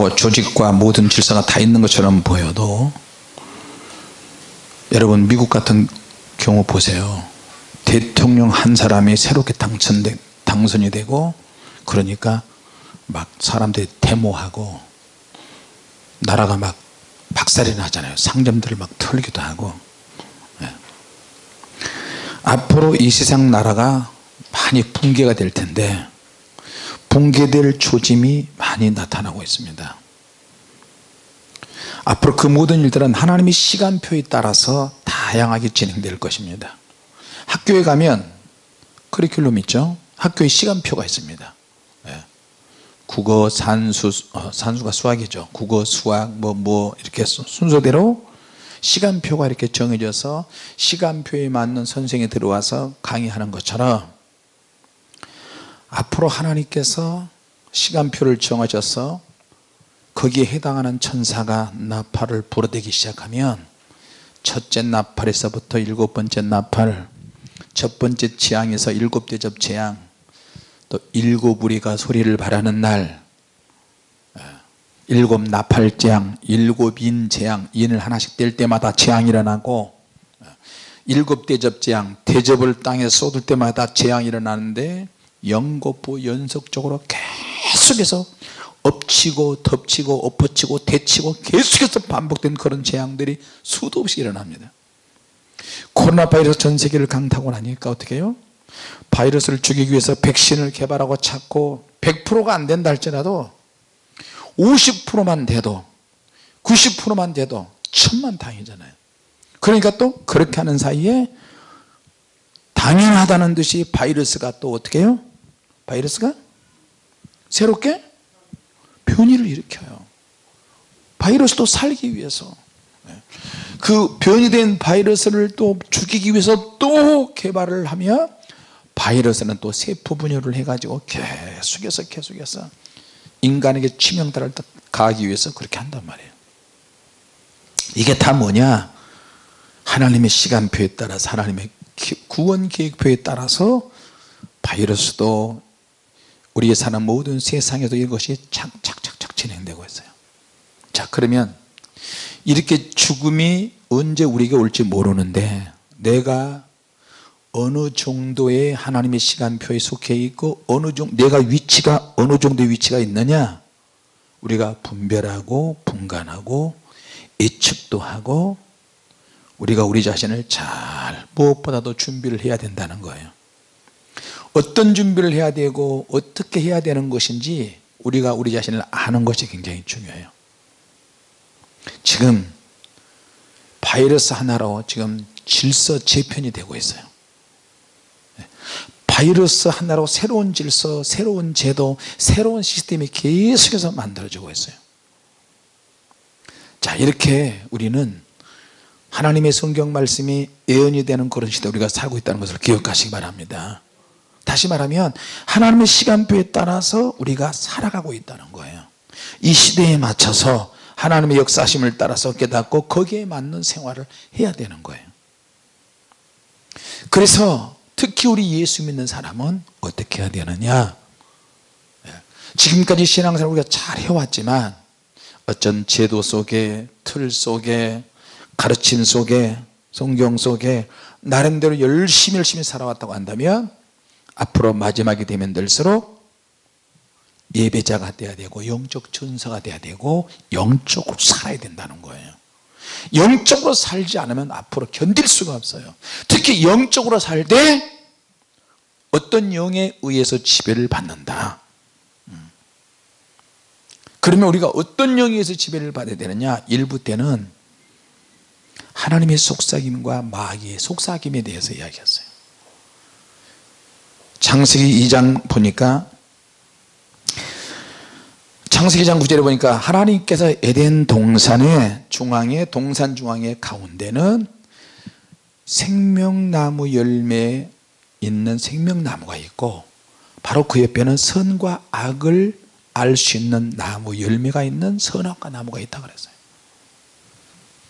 나라하고 조직과 모든 질서가 다 있는 것처럼 보여도 여러분 미국 같은 경우 보세요. 대통령 한 사람이 새롭게 당선되, 당선이 되고 그러니까 막 사람들이 데모하고 나라가 막 박살이 나잖아요. 상점들을 막 털기도 하고. 예. 앞으로 이 세상 나라가 많이 붕괴가 될 텐데 붕괴될 조짐이 많이 나타나고 있습니다. 앞으로 그 모든 일들은 하나님의 시간표에 따라서 다양하게 진행될 것입니다. 학교에 가면 커리큘럼 있죠? 학교에 시간표가 있습니다. 예. 국어 산수 어, 산수가 수학이죠. 국어 수학 뭐뭐 뭐 이렇게 순서대로 시간표가 이렇게 정해져서 시간표에 맞는 선생이 들어와서 강의하는 것처럼 앞으로 하나님께서 시간표를 정하셔서 거기에 해당하는 천사가 나팔을 불어대기 시작하면 첫째 나팔에서부터 일곱 번째 나팔 첫 번째 재앙에서 일곱 대접 재앙 또 일곱 우리가 소리를 바라는 날 일곱 나팔 재앙 일곱 인 재앙 인을 하나씩 뗄 때마다 재앙이 일어나고 일곱 대접 재앙 대접을 땅에 쏟을 때마다 재앙이 일어나는데 연거푸 연속적으로 계속해서 엎치고 덮치고 엎어치고 대치고 계속해서 반복된 그런 재앙들이 수도 없이 일어납니다. 코로나 바이러스 전 세계를 강타고 나니까 어떻게 해요? 바이러스를 죽이기 위해서 백신을 개발하고 찾고 100%가 안 된다 할지라도 50%만 돼도 90%만 돼도 천만 다행이잖아요. 그러니까 또 그렇게 하는 사이에 당연하다는 듯이 바이러스가 또 어떻게 해요 바이러스가 새롭게 변이를 일으켜요. 바이러스도 살기 위해서. 네. 그 변이 된 바이러스를 또 죽이기 위해서 또 개발을 하며 바이러스는 또 세포 분열을 해가지고 계속해서 계속해서 인간에게 치명타를 가하기 위해서 그렇게 한단 말이에요. 이게 다 뭐냐? 하나님의 시간표에 따라서 하나님의 구원 계획표에 따라서 바이러스도 우리의 사는 모든 세상에도 이것이 착착착착 진행되고 있어요. 자 그러면 이렇게 죽음이 언제 우리에게 올지 모르는데 내가 어느 정도의 하나님의 시간표에 속해 있고 어느 정도 내가 위치가 어느 정도의 위치가 있느냐 우리가 분별하고 분간하고 예측도 하고 우리가 우리 자신을 잘 무엇보다도 준비를 해야 된다는 거예요 어떤 준비를 해야 되고 어떻게 해야 되는 것인지 우리가 우리 자신을 아는 것이 굉장히 중요해요. 지금 바이러스 하나로 지금 질서 재편이 되고 있어요. 바이러스 하나로 새로운 질서 새로운 제도 새로운 시스템이 계속해서 만들어지고 있어요. 자 이렇게 우리는 하나님의 성경 말씀이 예언이 되는 그런 시대 우리가 살고 있다는 것을 기억하시기 바랍니다 다시 말하면 하나님의 시간표에 따라서 우리가 살아가고 있다는 거예요. 이 시대에 맞춰서 하나님의 역사심을 따라서 깨닫고 거기에 맞는 생활을 해야 되는 거예요. 그래서 특히 우리 예수 믿는 사람은 어떻게 해야 되느냐? 예. 지금까지 신앙생활 우리가 잘 해왔지만 어쩐 제도 속에 틀 속에 가르침 속에 성경 속에 나름대로 열심히 열심히 살아왔다고 한다면 앞으로 마지막이 되면 될수록 예배자가 돼야 되고 영적 전사가 돼야 되고 영적으로 살아야 된다는 거예요. 영적으로 살지 않으면 앞으로 견딜 수가 없어요. 특히 영적으로 살 때 어떤 영에 의해서 지배를 받는다. 음. 그러면 우리가 어떤 영에 의해서 지배를 받아야 되느냐? 일부 때는 하나님의 속삭임과 마귀의 속삭임에 대해서 이야기했어요 창세기 2장 보니까 창세기 장 9절에 보니까 하나님께서 에덴 동산의 중앙에 동산 중앙의 가운데는 생명나무 열매 있는 생명나무가 있고 바로 그 옆에는 선과 악을 알 수 있는 나무 열매가 있는 선악과 나무가 있다 그랬어요.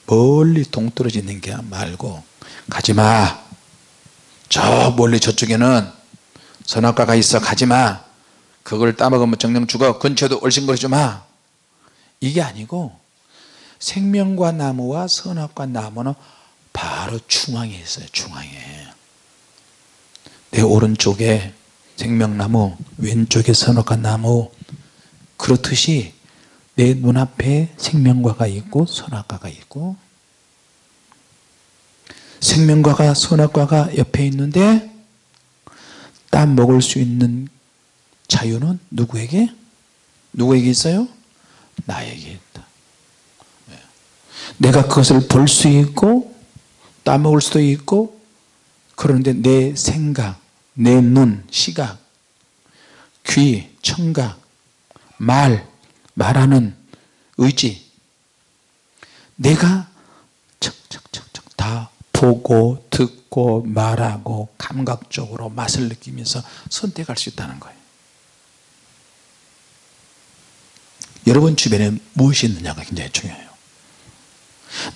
멀리 동떨어져 있는 게 말고 가지마. 저 멀리 저쪽에는 선악과가 있어 가지마. 그걸 따먹으면 정령 죽어. 근처도 얼씬거리지 마. 이게 아니고 생명과 나무와 선악과 나무는 바로 중앙에 있어요 중앙에. 내 오른쪽에 생명나무 왼쪽에 선악과 나무. 그렇듯이 내 눈앞에 생명과가 있고 선악과가 있고. 생명과가 선악과가 옆에 있는데 땀 먹을 수 있는 자유는 누구에게? 누구에게 있어요? 나에게 있다 네. 내가 그것을 볼 수 있고 따먹을 수도 있고 그런데 내 생각 내 눈, 시각 귀, 청각 말, 말하는 의지 내가 척척척척 다 보고 듣고 말하고 감각적으로 맛을 느끼면서 선택할 수 있다는 거예요. 여러분 주변에 무엇이 있느냐가 굉장히 중요해요.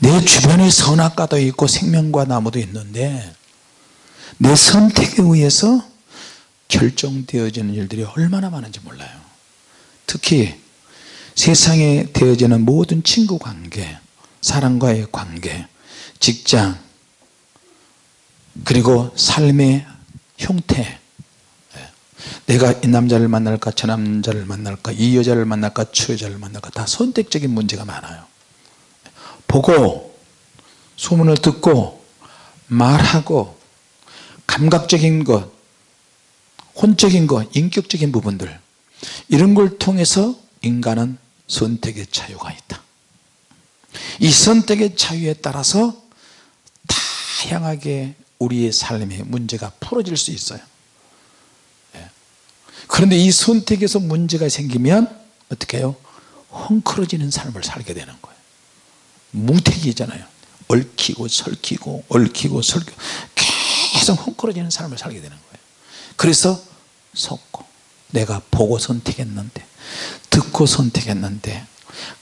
내 주변에 선악과도 있고 생명과 나무도 있는데 내 선택에 의해서 결정되어지는 일들이 얼마나 많은지 몰라요. 특히 세상에 되어지는 모든 친구 관계 사람과의 관계 직장 그리고 삶의 형태. 내가 이 남자를 만날까 저 남자를 만날까 이 여자를 만날까 저 여자를 만날까 다 선택적인 문제가 많아요. 보고 소문을 듣고 말하고 감각적인 것 혼적인 것 인격적인 부분들 이런 걸 통해서 인간은 선택의 자유가 있다. 이 선택의 자유에 따라서 다양하게 우리의 삶의 문제가 풀어질 수 있어요. 그런데 이 선택에서 문제가 생기면 어떻게 해요? 헝클어지는 삶을 살게 되는 거예요. 무택이잖아요. 얽히고 설키고 얽히고 설키고 계속 헝클어지는 삶을 살게 되는 거예요. 그래서 속고 내가 보고 선택했는데 듣고 선택했는데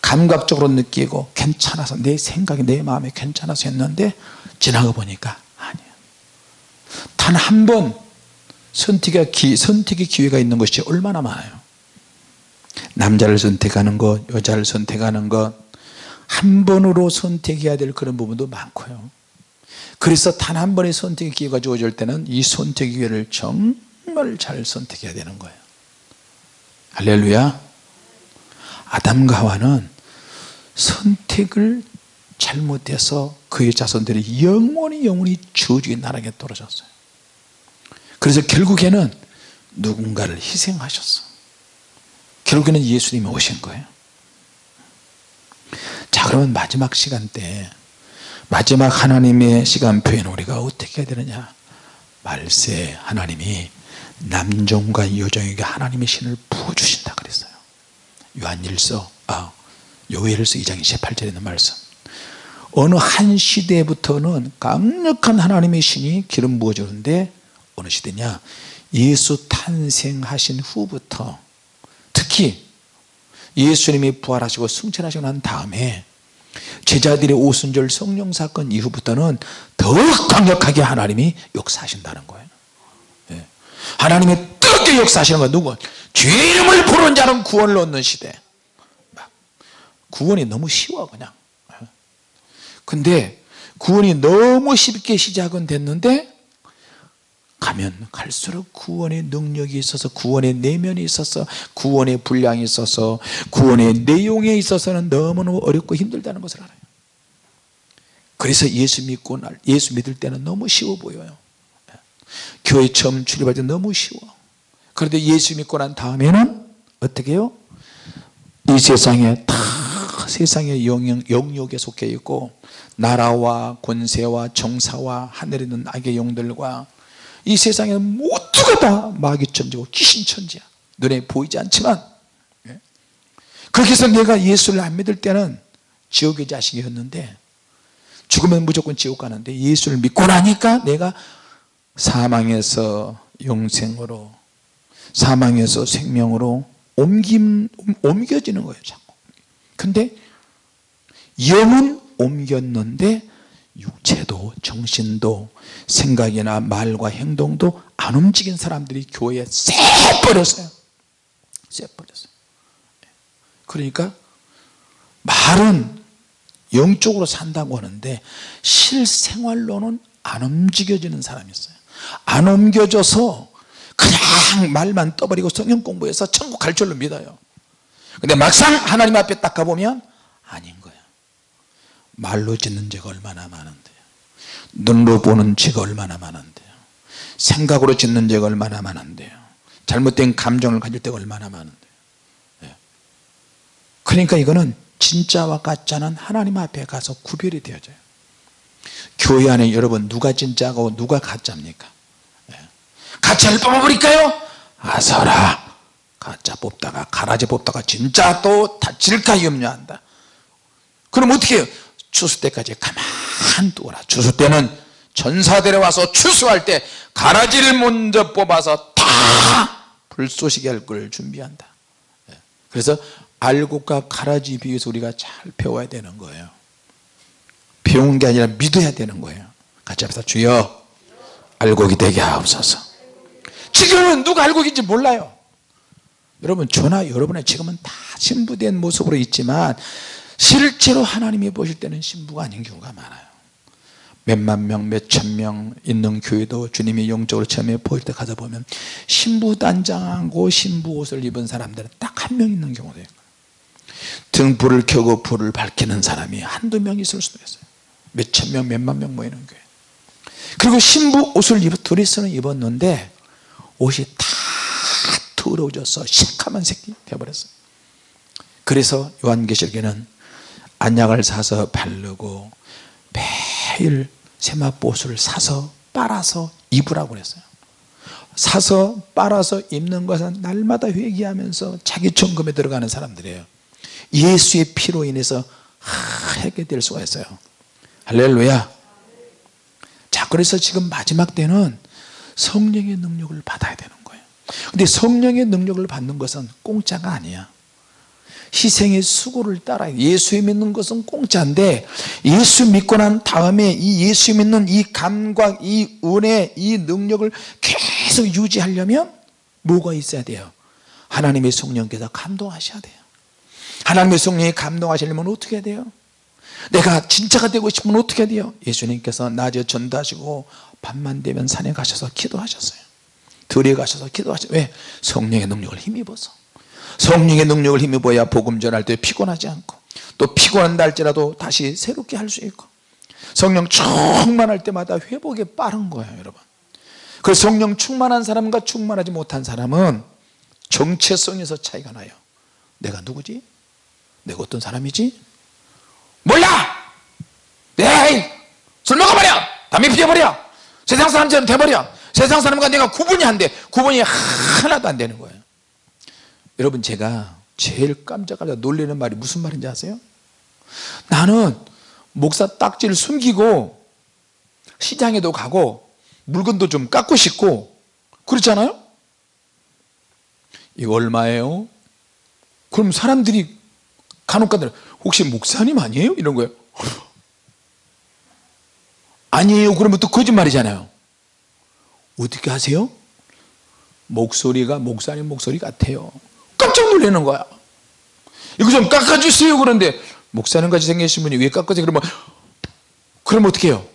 감각적으로 느끼고 괜찮아서 내 생각이 내 마음에 괜찮아서 했는데 지나가 보니까 단 한 번 선택의, 기, 선택의 기회가 있는 것이 얼마나 많아요. 남자를 선택하는 것 여자를 선택하는 것 한 번으로 선택해야 될 그런 부분도 많고요. 그래서 단 한 번의 선택의 기회가 주어질 때는 이 선택의 기회를 정말 잘 선택해야 되는 거예요. 할렐루야. 아담과 하와는 선택을 잘못해서 그의 자손들이 영원히 영원히 저주의 나락에 떨어졌어요. 그래서 결국에는 누군가를 희생하셨어. 결국에는 예수님이 오신 거예요. 자 그러면 마지막 시간 때 마지막 하나님의 시간표에는 우리가 어떻게 해야 되느냐? 말세 하나님이 남종과 여종에게 하나님의 신을 부어주신다 그랬어요. 요한일서 아 요엘서 2장 28절에 있는 말씀 어느 한 시대부터는 강력한 하나님의 신이 기름 부어주는데 어느 시대냐 예수 탄생하신 후부터 특히 예수님이 부활하시고 승천하시고 난 다음에 제자들의 오순절 성령 사건 이후부터는 더욱 강력하게 하나님이 역사하신다는 거예요 예. 하나님이 뜨겁게 역사하시는 건 누구? 죄 이름을 부르는 자는 구원을 얻는 시대 구원이 너무 쉬워 그냥 예. 근데 구원이 너무 쉽게 시작은 됐는데 가면 갈수록 구원의 능력이 있어서 구원의 내면이 있어서 구원의 분량이 있어서 구원의 내용에 있어서는 너무너무 어렵고 힘들다는 것을 알아요. 그래서 예수 믿고 날 예수 믿을 때는 너무 쉬워 보여요. 교회 처음 출입할 때 너무 쉬워. 그런데 예수 믿고 난 다음에는 어떻게 해요? 이 세상에 다 세상의 영역, 영역에 속해 있고 나라와 권세와 정사와 하늘에 있는 악의 영들과 이 세상에 모두가 다 마귀천지고 귀신천지야 눈에 보이지 않지만 예? 그렇게 해서 내가 예수를 안 믿을 때는 지옥의 자식이었는데 죽으면 무조건 지옥 가는데 예수를 믿고 나니까 내가 사망에서 영생으로 사망에서 생명으로 옮김, 옮겨지는 거예요 자꾸 근데 영은 옮겼는데 육체도 정신도 생각이나 말과 행동도 안 움직인 사람들이 교회에 쎄버렸어요. 쎄버렸어요. 그러니까 말은 영적으로 산다고 하는데 실생활로는 안 움직여지는 사람이 있어요. 안 옮겨져서 그냥 말만 떠버리고 성경 공부해서 천국 갈 줄로 믿어요 근데 막상 하나님 앞에 딱 가보면 아닌 거야. 말로 짓는 죄가 얼마나 많은데요 눈으로 보는 죄가 얼마나 많은데요 생각으로 짓는 죄가 얼마나 많은데요 잘못된 감정을 가질 때가 얼마나 많은데요 예. 그러니까 이거는 진짜와 가짜는 하나님 앞에 가서 구별이 되어져요. 교회 안에 여러분 누가 진짜고 누가 가짜입니까? 예. 가짜를 뽑아버릴까요? 아서라 가짜 뽑다가 가라지 뽑다가 진짜 또 다칠까 염려한다. 그럼 어떻게 해요? 추수 때까지 가만 두어라. 추수 때는 전사들에 와서 추수할 때 가라지를 먼저 뽑아서 다 불쏘시게 할 걸 준비한다. 예. 그래서 알곡과 가라지 비유에서 우리가 잘 배워야 되는 거예요. 배운 게 아니라 믿어야 되는 거예요. 같이 합시다. 주여 알곡이 되게 하옵소서. 지금은 누가 알곡인지 몰라요 여러분 저나 여러분의 지금은 다 신부된 모습으로 있지만 실제로 하나님이 보실 때는 신부가 아닌 경우가 많아요. 몇만 명, 몇천 명 있는 교회도 주님이 영적으로 처음에 보일 때 가서 보면 신부 단장하고 신부 옷을 입은 사람들은 딱 한 명 있는 경우도 있고 등 불을 켜고 불을 밝히는 사람이 한두 명 있을 수도 있어요. 몇천 명 몇만 명 모이는 교회. 그리고 신부 옷을 입어 둘이서는 입었는데 옷이 다 더러워져서 시커먼 새끼 되어버렸어요. 그래서 요한계시록에는 안약을 사서 바르고 매일 세마포옷을 사서 빨아서 입으라고 그랬어요. 사서 빨아서 입는 것은 날마다 회개하면서 자기 점검에 들어가는 사람들이에요. 예수의 피로 인해서 하게 될 수가 있어요. 할렐루야. 자 그래서 지금 마지막 때는 성령의 능력을 받아야 되는 거예요 근데 성령의 능력을 받는 것은 공짜가 아니야. 희생의 수고를 따라 예수 믿는 것은 공짜인데 예수 믿고 난 다음에 이 예수 믿는 이 감각 이 은혜 이 능력을 계속 유지하려면 뭐가 있어야 돼요? 하나님의 성령께서 감동하셔야 돼요. 하나님의 성령이 감동하시려면 어떻게 해야 돼요? 내가 진짜가 되고 싶으면 어떻게 해야 돼요? 예수님께서 낮에 전도하시고 밤만 되면 산에 가셔서 기도하셨어요 들에 가셔서 기도하셨어요 왜? 성령의 능력을 힘입어서 성령의 능력을 힘입어야 복음 전할 때 피곤하지 않고 또 피곤한다 할지라도 다시 새롭게 할 수 있고 성령 충만할 때마다 회복이 빠른 거예요 여러분 그 성령 충만한 사람과 충만하지 못한 사람은 정체성에서 차이가 나요 내가 누구지? 내가 어떤 사람이지? 몰라! 에이! 술 먹어버려! 담배 피워버려! 세상 사람처럼 돼버려! 세상 사람과 내가 구분이 안 돼. 구분이 하나도 안 되는 거예요. 여러분 제가 제일 깜짝깜짝 놀라는 말이 무슨 말인지 아세요? 나는 목사 딱지를 숨기고 시장에도 가고 물건도 좀 깎고 싶고 그렇잖아요? 이거 얼마예요? 그럼 사람들이 간혹 가다 혹시 목사님 아니에요? 이런 거예요 아니에요 그러면 또 거짓말이잖아요 어떻게 하세요? 목소리가 목사님 목소리 같아요. 깜짝 놀라는 거야. 이거 좀 깎아주세요. 그런데 목사님 같이 생기신 분이 왜 깎아주세요 그러면 그럼 어떻게 해요?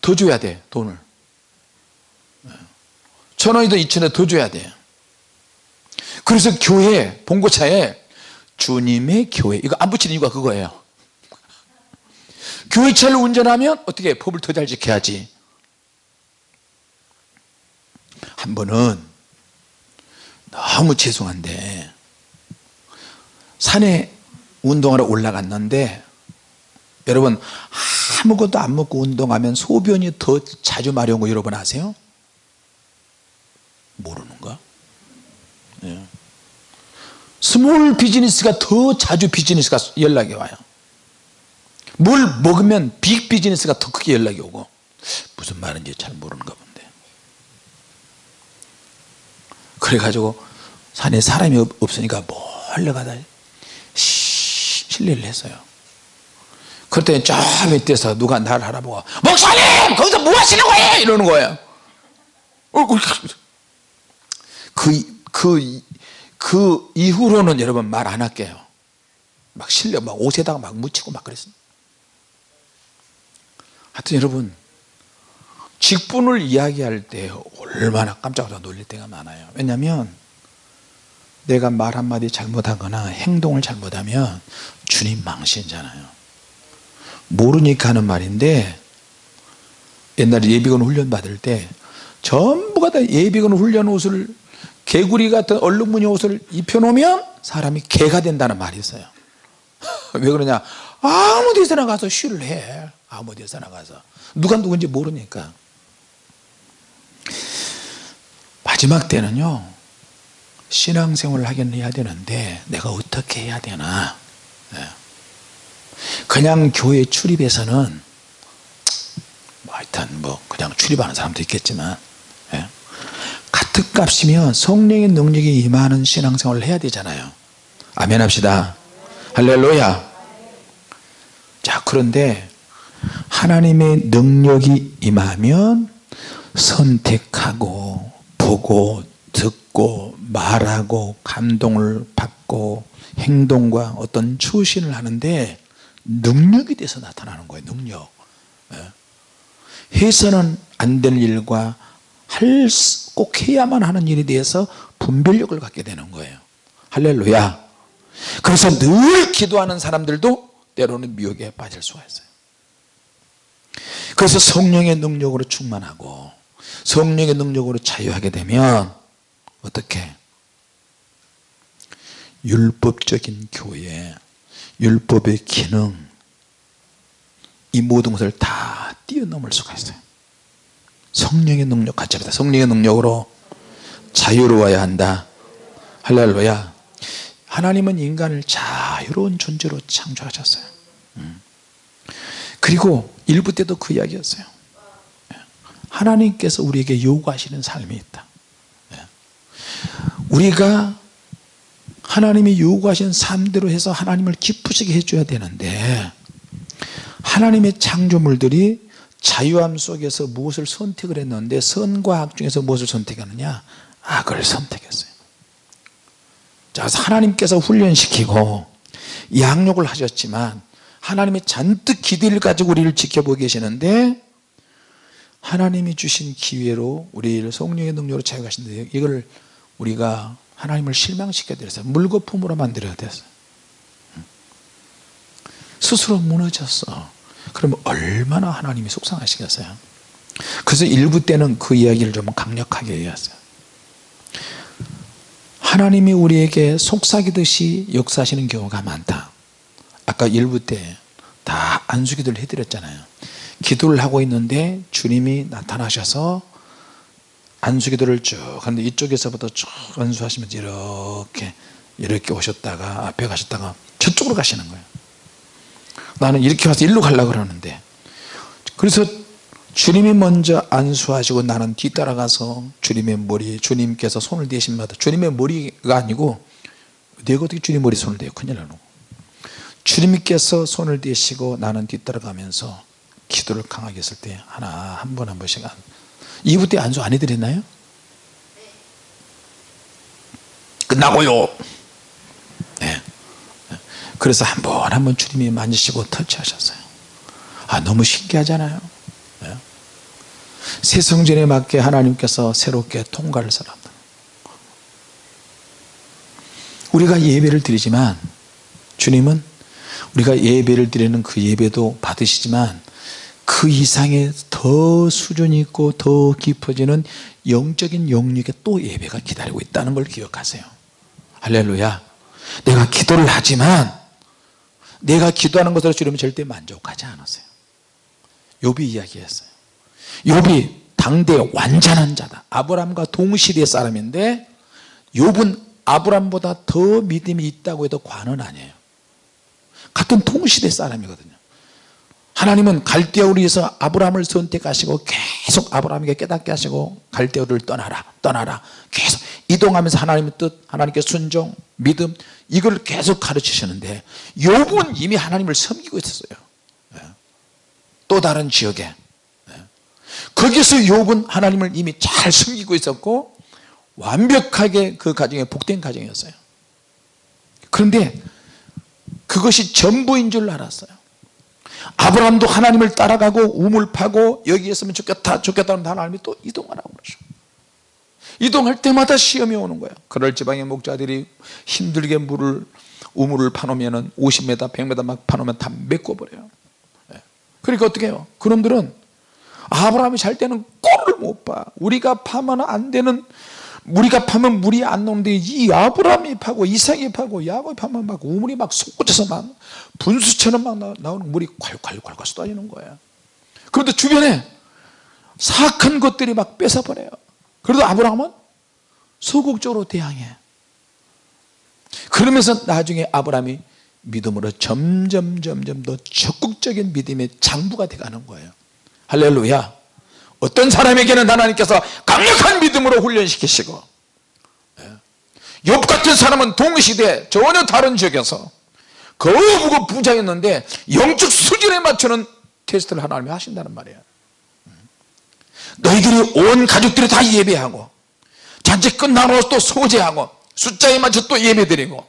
더 줘야 돼 돈을. 천 원이든 이천 원 더 줘야 돼. 그래서 교회 봉고차에 주님의 교회. 이거 안 붙이는 이유가 그거예요. 교회차를 운전하면 어떻게 법을 더 잘 지켜야지 한 번은 너무 죄송한데 산에 운동하러 올라갔는데 여러분 아무것도 안 먹고 운동하면 소변이 더 자주 마려운 거 여러분 아세요? 모르는가? 네. small business가 더 자주 비즈니스가 연락이 와요 뭘 먹으면 big business가 더 크게 연락이 오고 무슨 말인지 잘 모르는가 본데 그래가지고 산에 사람이 없으니까 몰래 가다 실례를 했어요. 그때 저 밑에서 누가 나를 알아보고 목사님! 거기서 뭐 하시는 거예요? 이러는 거예요. 그, 그, 그 이후로는 여러분 말 안 할게요. 막 실려 막 옷에다가 막 묻히고 막 그랬어요 하여튼 여러분 직분을 이야기할 때 얼마나 깜짝 놀랄 때가 많아요. 왜냐하면 내가 말 한마디 잘못하거나 행동을 잘못하면 주님 망신잖아요. 모르니까 하는 말인데 옛날에 예비군 훈련 받을 때 전부가 다 예비군 훈련 옷을 개구리 같은 얼룩무늬 옷을 입혀놓으면 사람이 개가 된다는 말이 있어요. 왜 그러냐? 아무 데서나 가서 쉬를 해. 아무 데서나 가서. 누가 누군지 모르니까 마지막 때는요 신앙생활을 하긴 해야 되는데 내가 어떻게 해야 되나 예. 그냥 교회 출입해서는 뭐 하여튼 뭐 그냥 출입하는 사람도 있겠지만 예. 같은 값이면 성령의 능력이 임하는 신앙생활을 해야 되잖아요 아멘 합시다 할렐루야 자 그런데 하나님의 능력이 임하면 선택하고 보고 듣고 말하고 감동을 받고 행동과 어떤 추신을 하는데 능력이 돼서 나타나는 거예요 능력. 예. 해서는 안 될 일과 할 꼭 해야만 하는 일에 대해서 분별력을 갖게 되는 거예요. 할렐루야. 그래서 늘 기도하는 사람들도 때로는 미혹에 빠질 수가 있어요. 그래서 성령의 능력으로 충만하고 성령의 능력으로 자유하게 되면 어떻게? 율법적인 교회 율법의 기능 이 모든 것을 다 뛰어넘을 수가 있어요. 성령의 능력 합니다. 성령의 능력으로 자유로워야 한다. 할렐루야. 하나님은 인간을 자유로운 존재로 창조하셨어요. 음. 그리고 일부 때도 그 이야기였어요 하나님께서 우리에게 요구하시는 삶이 있다. 예. 우리가 하나님이 요구하신 삶대로 해서 하나님을 기쁘시게 해줘야 되는데 하나님의 창조물들이 자유함 속에서 무엇을 선택을 했는데 선과 악 중에서 무엇을 선택하느냐? 악을 선택했어요. 자 하나님께서 훈련시키고 양육을 하셨지만 하나님의 잔뜩 기대를 가지고 우리를 지켜보고 계시는데 하나님이 주신 기회로 우리를 성령의 능력으로 자유하신데 이걸 우리가 하나님을 실망시켜 드렸어요. 물거품으로 만들어야 됐어요. 스스로 무너졌어. 그러면 얼마나 하나님이 속상하시겠어요? 그래서 일부 때는 그 이야기를 좀 강력하게 얘기했어요. 하나님이 우리에게 속삭이듯이 역사하시는 경우가 많다. 아까 일부 때 다 안수기도를 해드렸잖아요 기도를 하고 있는데 주님이 나타나셔서 안수기도를 쭉 하는데 이쪽에서부터 쭉 안수하시면서 이렇게 이렇게 오셨다가 앞에 가셨다가 저쪽으로 가시는 거예요. 나는 이렇게 와서 일로 가려고 그러는데. 그래서 주님이 먼저 안수하시고 나는 뒤따라가서 주님의 머리 주님께서 손을 대신 마다 주님의 머리가 아니고 내가 어떻게 주님 머리 손을 대요? 큰일 나는 주님께서 손을 대시고 나는 뒤따라가면서 기도를 강하게 했을 때 하나 한 번 한 번씩 2부 때 안수 안 해드렸나요? 끝나고요 네. 그래서 한 번 한 번 주님이 만지시고 터치하셨어요 아 너무 신기하잖아요 네. 새 성전에 맞게 하나님께서 새롭게 통과를 살았다 우리가 예배를 드리지만 주님은 우리가 예배를 드리는 그 예배도 받으시지만 그 이상의 더 수준이 있고 더 깊어지는 영적인 영역에 또 예배가 기다리고 있다는 걸 기억하세요. 할렐루야. 내가 기도를 하지만 내가 기도하는 것으로 주님은 절대 만족하지 않았어요. 욥이 이야기했어요. 욥이 당대 완전한 자다. 아브람과 동시대 사람인데 욥은 아브람보다 더 믿음이 있다고 해도 과는 아니에요. 같은 동시대 사람이거든요 하나님은 갈대아우를 위해서 아브라함을 선택하시고 계속 아브라함에게 깨닫게 하시고 갈대아우를 떠나라 떠나라. 계속 이동하면서 하나님의 뜻 하나님께 순종 믿음 이걸 계속 가르치시는데 욥은 이미 하나님을 섬기고 있었어요. 예. 또 다른 지역에. 예. 거기서 욥은 하나님을 이미 잘 섬기고 있었고 완벽하게 그 가정이 복된 가정이었어요. 그런데 그것이 전부인 줄 알았어요 아브라함도 하나님을 따라가고 우물 파고 여기 있으면 좋겠다 좋겠다 하면 하나님이 또 이동하라고 그러죠. 이동할 때마다 시험이 오는 거예요. 그럴 지방의 목자들이 힘들게 물을 우물을 파놓으면 50m 100m 막 파놓으면 다 메꿔버려요. 예. 그러니까 어떻게 해요? 그놈들은 아브라함이 잘 때는 꼴을 못봐. 우리가 파면 안 되는 우리가 파면 물이 안 나오는데 이 아브라함이 파고 이삭이 파고 야곱이 파면 막 우물이 막 솟구쳐서 막 분수처럼 막 나- 나오는 물이 콸콸콸콸 쏟아지는 거예요. 그런데 주변에 사악한 것들이 막 뺏어버려요. 그래도 아브라함은 소극적으로 대항해. 그러면서 나중에 아브라함이 믿음으로 점점 점점 더 적극적인 믿음의 장부가 돼가는 거예요. 할렐루야 어떤 사람에게는 하나님께서 강력한 믿음으로 훈련시키시고 예. 욥 같은 사람은 동시대 전혀 다른 지역에서 거부고 부자였는데 영적 수준에 맞추는 테스트를 하나님이 하신다는 말이에요. 너희들이 온 가족들이 다 예배하고 잔치 끝나고 또 소제하고 숫자에 맞춰 또 예배드리고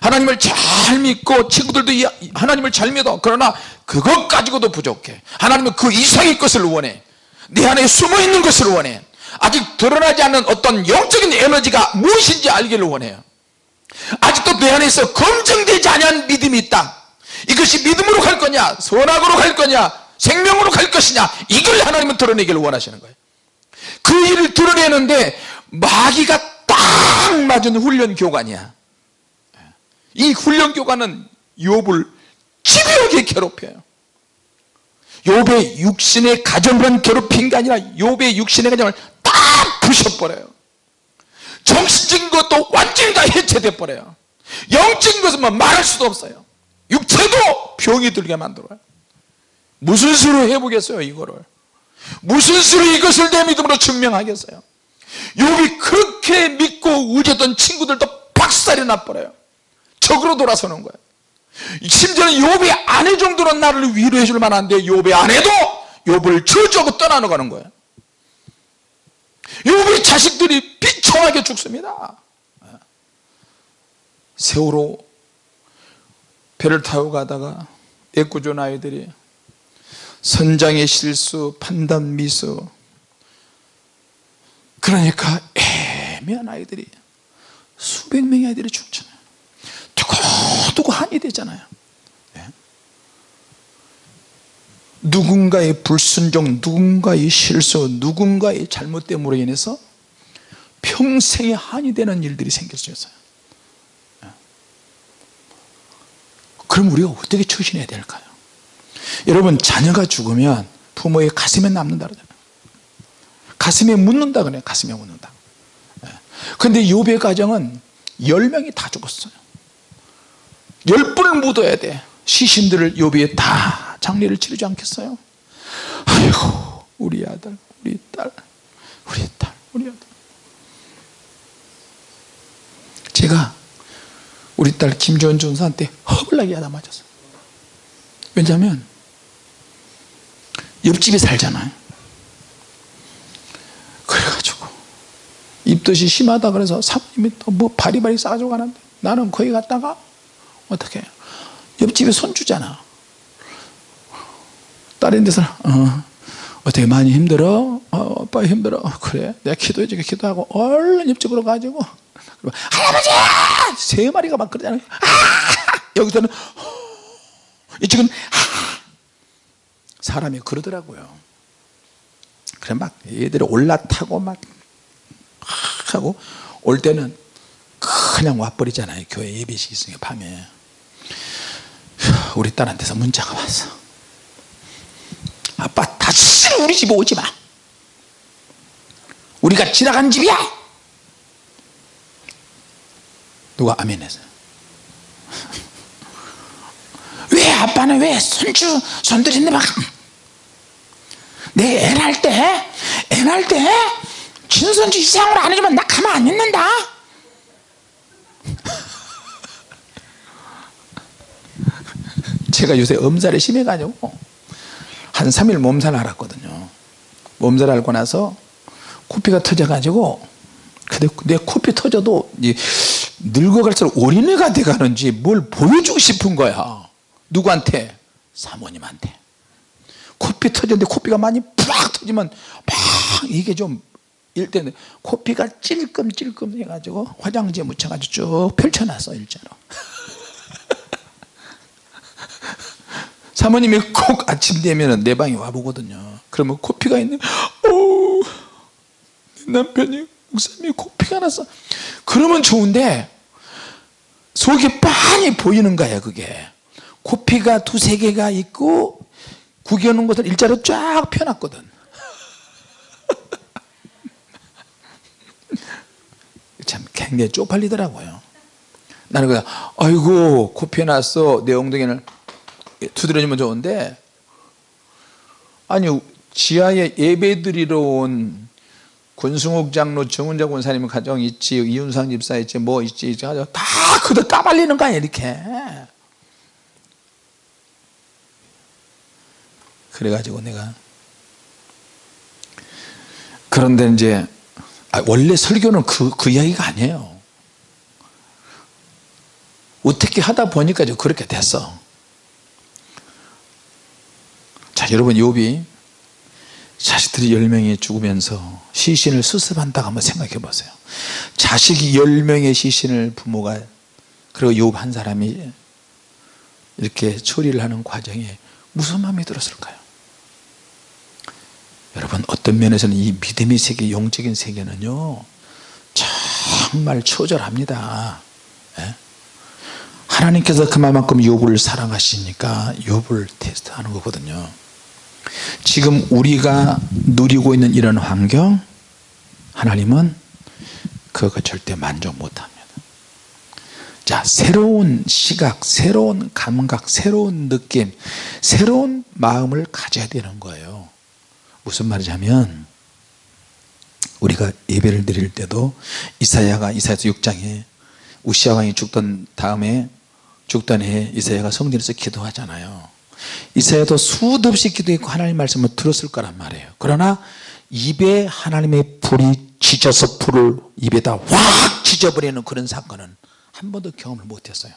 하나님을 잘 믿고 친구들도 이- 하나님을 잘 믿어. 그러나 그것 가지고도 부족해. 하나님은 그 이상의 것을 원해 내 안에 숨어 있는 것을 원해. 아직 드러나지 않는 어떤 영적인 에너지가 무엇인지 알기를 원해요 아직도 내 안에서 검증되지 않은 믿음이 있다. 이것이 믿음으로 갈 거냐 선악으로 갈 거냐 생명으로 갈 것이냐 이걸 하나님은 드러내기를 원하시는 거예요. 그 일을 드러내는데 마귀가 딱 맞은 훈련 교관이야. 이 훈련 교관은 욥을 집요하게 괴롭혀요 욥의 육신의 가정만 괴롭힌 게 아니라 욥의 육신의 가정을 다 부셔버려요. 정신적인 것도 완전히 다 해체돼 버려요. 영적인 것은 뭐 말할 수도 없어요. 육체도 병이 들게 만들어요. 무슨 수로 해보겠어요 이거를? 무슨 수로 이것을 내 믿음으로 증명하겠어요? 욥이 그렇게 믿고 의지했던 친구들도 박살이 나버려요. 적으로 돌아서는 거예요 심지어는 욥의 아내 정도는 나를 위로해 줄 만한데 욥의 아내도 욥을 저주하고 떠나가는 거예요. 욥의 자식들이 비참하게 죽습니다. 세월호 배를 타고 가다가 애꿎은 아이들이 선장의 실수 판단 미수 그러니까 애매한 아이들이 수백 명의 아이들이 죽잖아요 두고두고 한이 되잖아요. 예? 누군가의 불순종 누군가의 실수 누군가의 잘못 때문에 인해서 평생에 한이 되는 일들이 생길 수 있어요. 예? 그럼 우리가 어떻게 처신해야 될까요? 여러분 자녀가 죽으면 부모의 가슴에 남는다 그러잖아요. 가슴에 묻는다 그래요. 가슴에 묻는다. 그런데 욥의 가정은 열 명이 다 죽었어요 열 분을 묻어야 돼. 시신들을 욥이 다 장례를 치르지 않겠어요? 아이고 우리 아들 우리 딸 우리 딸 우리 아들. 제가 우리 딸 김조은 전사한테 허블나게 하다 맞았어요. 왜냐하면 옆집에 살잖아요. 그래가지고 입덧이 심하다 그래서 사모님이 또 뭐 바리바리 싸가지고 가는데 나는 거기 갔다가 어떻게 옆집에 손주잖아. 다른 데서 어, 어떻게 많이 힘들어? 어, 오빠 힘들어? 어, 그래. 내가 기도해 주게. 기도하고 얼른 옆집으로 가지고. 할아버지! 세 마리가 막 그러잖아요 아! 여기서는 이쪽은 아! 사람이 그러더라고요. 그래 막 얘들이 올라타고 막 하고 올 때는 그냥 와버리잖아요. 교회 예배식 있으니까 밤에 우리 딸한테서 문자가 왔어. 아빠 다시 우리 집에 오지 마. 우리가 지나간 집이야. 누가 아멘 했어요 왜 아빠는 왜 손주 손들인데 막내 애 낳을 때애 낳을 때 친손주 이상으로 안 해주면 나 가만 안 있는다 제가 요새 엄살이 심해가지고. 한 3일 몸살 앓았거든요. 몸살 앓고 나서 코피가 터져가지고 근데 내 코피 터져도 이 늙어갈수록 어린애가 돼가는지 뭘 보여주고 싶은 거야. 누구한테? 사모님한테. 코피 터졌는데 코피가 많이 팍 터지면 막 이게 좀 일때는 코피가 찔끔찔끔 해가지고 화장지에 묻혀가지고 쭉 펼쳐놨어 일자로 사모님이 꼭 아침 되면 내 방에 와보거든요. 그러면 코피가 있는 오 남편이 목사님이 코피가 났어. 그러면 좋은데 속이 빤히 보이는 거야 그게. 코피가 두세 개가 있고 구겨놓은 것을 일자로 쫙 펴놨거든. 참 굉장히 쪽팔리더라고요. 나는 그냥 아이고 코피 났어. 내 엉덩이를 두드려주면 좋은데 아니 지하에 예배 드리러 온 권승욱 장로 정은자 권사님 가정 있지 이윤상 집사 있지 뭐 있지 다 그도 따발리는 거야 이렇게. 그래가지고 내가 그런데 이제 아, 원래 설교는 그, 그 이야기가 아니에요. 어떻게 하다 보니까 그렇게 됐어 자 여러분 욥이 자식들이 10명이 죽으면서 시신을 수습한다고 한번 생각해 보세요. 자식이 10명의 시신을 부모가 그리고 욥 한 사람이 이렇게 처리를 하는 과정에 무슨 마음이 들었을까요? 여러분 어떤 면에서는 이 믿음의 세계 영적인 세계는요 정말 초절합니다. 예? 하나님께서 그만큼 욥을 사랑하시니까 욥을 테스트하는 거거든요 지금 우리가 누리고 있는 이런 환경 하나님은 그거 절대 만족 못합니다. 자 새로운 시각 새로운 감각 새로운 느낌 새로운 마음을 가져야 되는 거예요. 무슨 말이냐면 우리가 예배를 드릴 때도 이사야가 이사야서 6장에 우시아 왕이 죽던 다음에 죽던 해에 이사야가 성전에서 기도하잖아요 이사야도 수도 없이 기도했고 하나님 말씀을 들었을 거란 말이에요. 그러나 입에 하나님의 불이 지져서 불을 입에다 확 지져버리는 그런 사건은 한 번도 경험을 못했어요.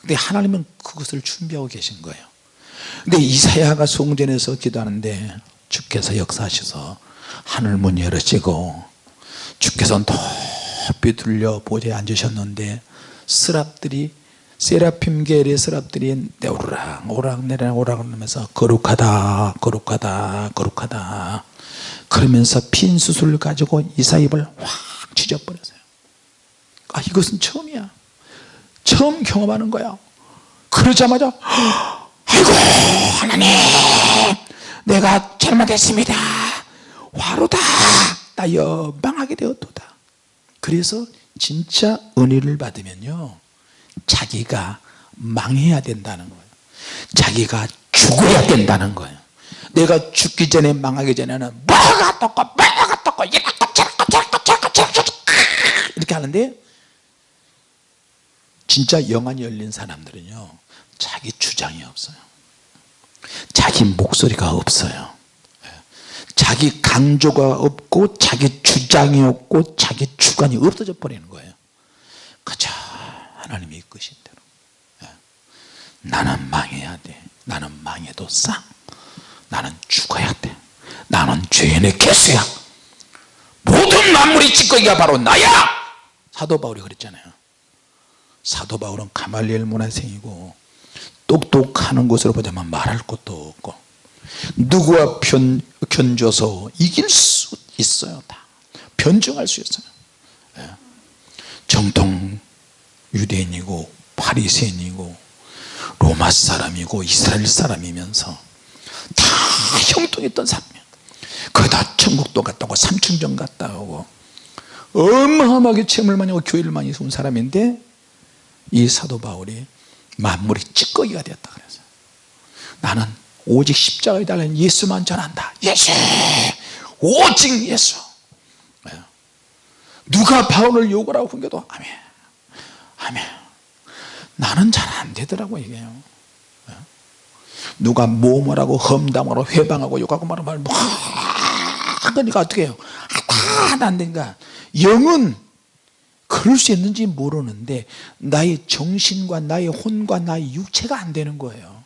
근데 하나님은 그것을 준비하고 계신 거예요. 근데 이사야가 성전에서 기도하는데 주께서 역사하셔서 하늘 문 열으시고 주께서 높이 들려 보좌에 앉으셨는데 스랍들이 세라핌 계열의 스랍들이 오르락 오르락 내리락 오르락 하면서 거룩하다 거룩하다 거룩하다. 그러면서 핀 수술을 가지고 이사입을 확 찢어버렸어요. 아 이것은 처음이야. 처음 경험하는 거야. 그러자마자 아이고 하나님 내가 잘못했습니다. 화로다. 나 연방하게 되었도다. 그래서 진짜 은혜를 받으면요 자기가 망해야 된다는 거예요. 자기가 죽어야 된다는 거예요. 내가 죽기 전에 망하기 전에는 뭐가 떴고 뭐가 떴고 이렇게 저렇게 저렇게 저렇게 저렇게 이렇게 하는데 진짜 영안이 열린 사람들은요 자기 주장이 없어요. 자기 목소리가 없어요. 자기 강조가 없고 자기 주장이 없고 자기 주관이 없어져 버리는 거예요. 그저 하나님이 이끄신 대로. 예. 나는 망해야 돼. 나는 망해도 쌍. 나는 죽어야 돼. 나는 죄인의 개수야. 모든 만물이 찌꺼기가 바로 나야! 사도 바울이 그랬잖아요. 사도 바울은 가말리엘 문화생이고 똑똑하는 것으로 보자면 말할 것도 없고 누구와 편, 견줘서 이길 수 있어요 다. 변증할 수 있어요. 예. 정통 유대인이고 파리새인이고 로마 사람이고 이스라엘 사람이면서 다 형통했던 사람이야. 거기다 천국도 갔다 오고 삼층정 갔다 오고 어마어마하게 체험을 많이 하고 교회를 많이 세운 사람인데 이 사도 바울이 만물이 찌꺼기가 되었다 그래서 나는 오직 십자가에 달린 예수만 전한다. 예수! 오직 예수! 누가 바울을 욕을 하고 훈겨도 아멘 아멘. 나는 잘 안 되더라고 이게요. 누가 모모라고 험담하고 회방하고 욕하고 말하고 뭐 그러니까 어떻게 해요? 아, 다안 되니까. 영은 그 그럴 수 있는지 모르는데 나의 정신과 나의 혼과 나의 육체가 안 되는 거예요.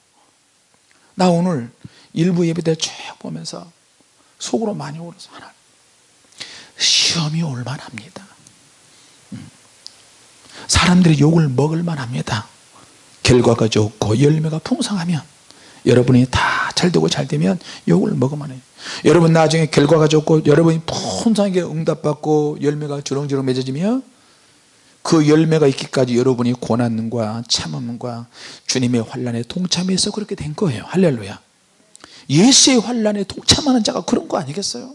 나 오늘 일부 예배 때 쭉 보면서 속으로 많이 울어서 하나 시험이 올만합니다. 음. 사람들이 욕을 먹을만 합니다. 결과가 좋고 열매가 풍성하면 여러분이 다 잘 되고 잘 되면 욕을 먹으면 해요. 여러분 나중에 결과가 좋고 여러분이 풍성하게 응답받고 열매가 주렁주렁 맺어지면 그 열매가 있기까지 여러분이 고난과 참음과 주님의 환란에 동참해서 그렇게 된 거예요. 할렐루야. 예수의 환란에 동참하는 자가 그런 거 아니겠어요?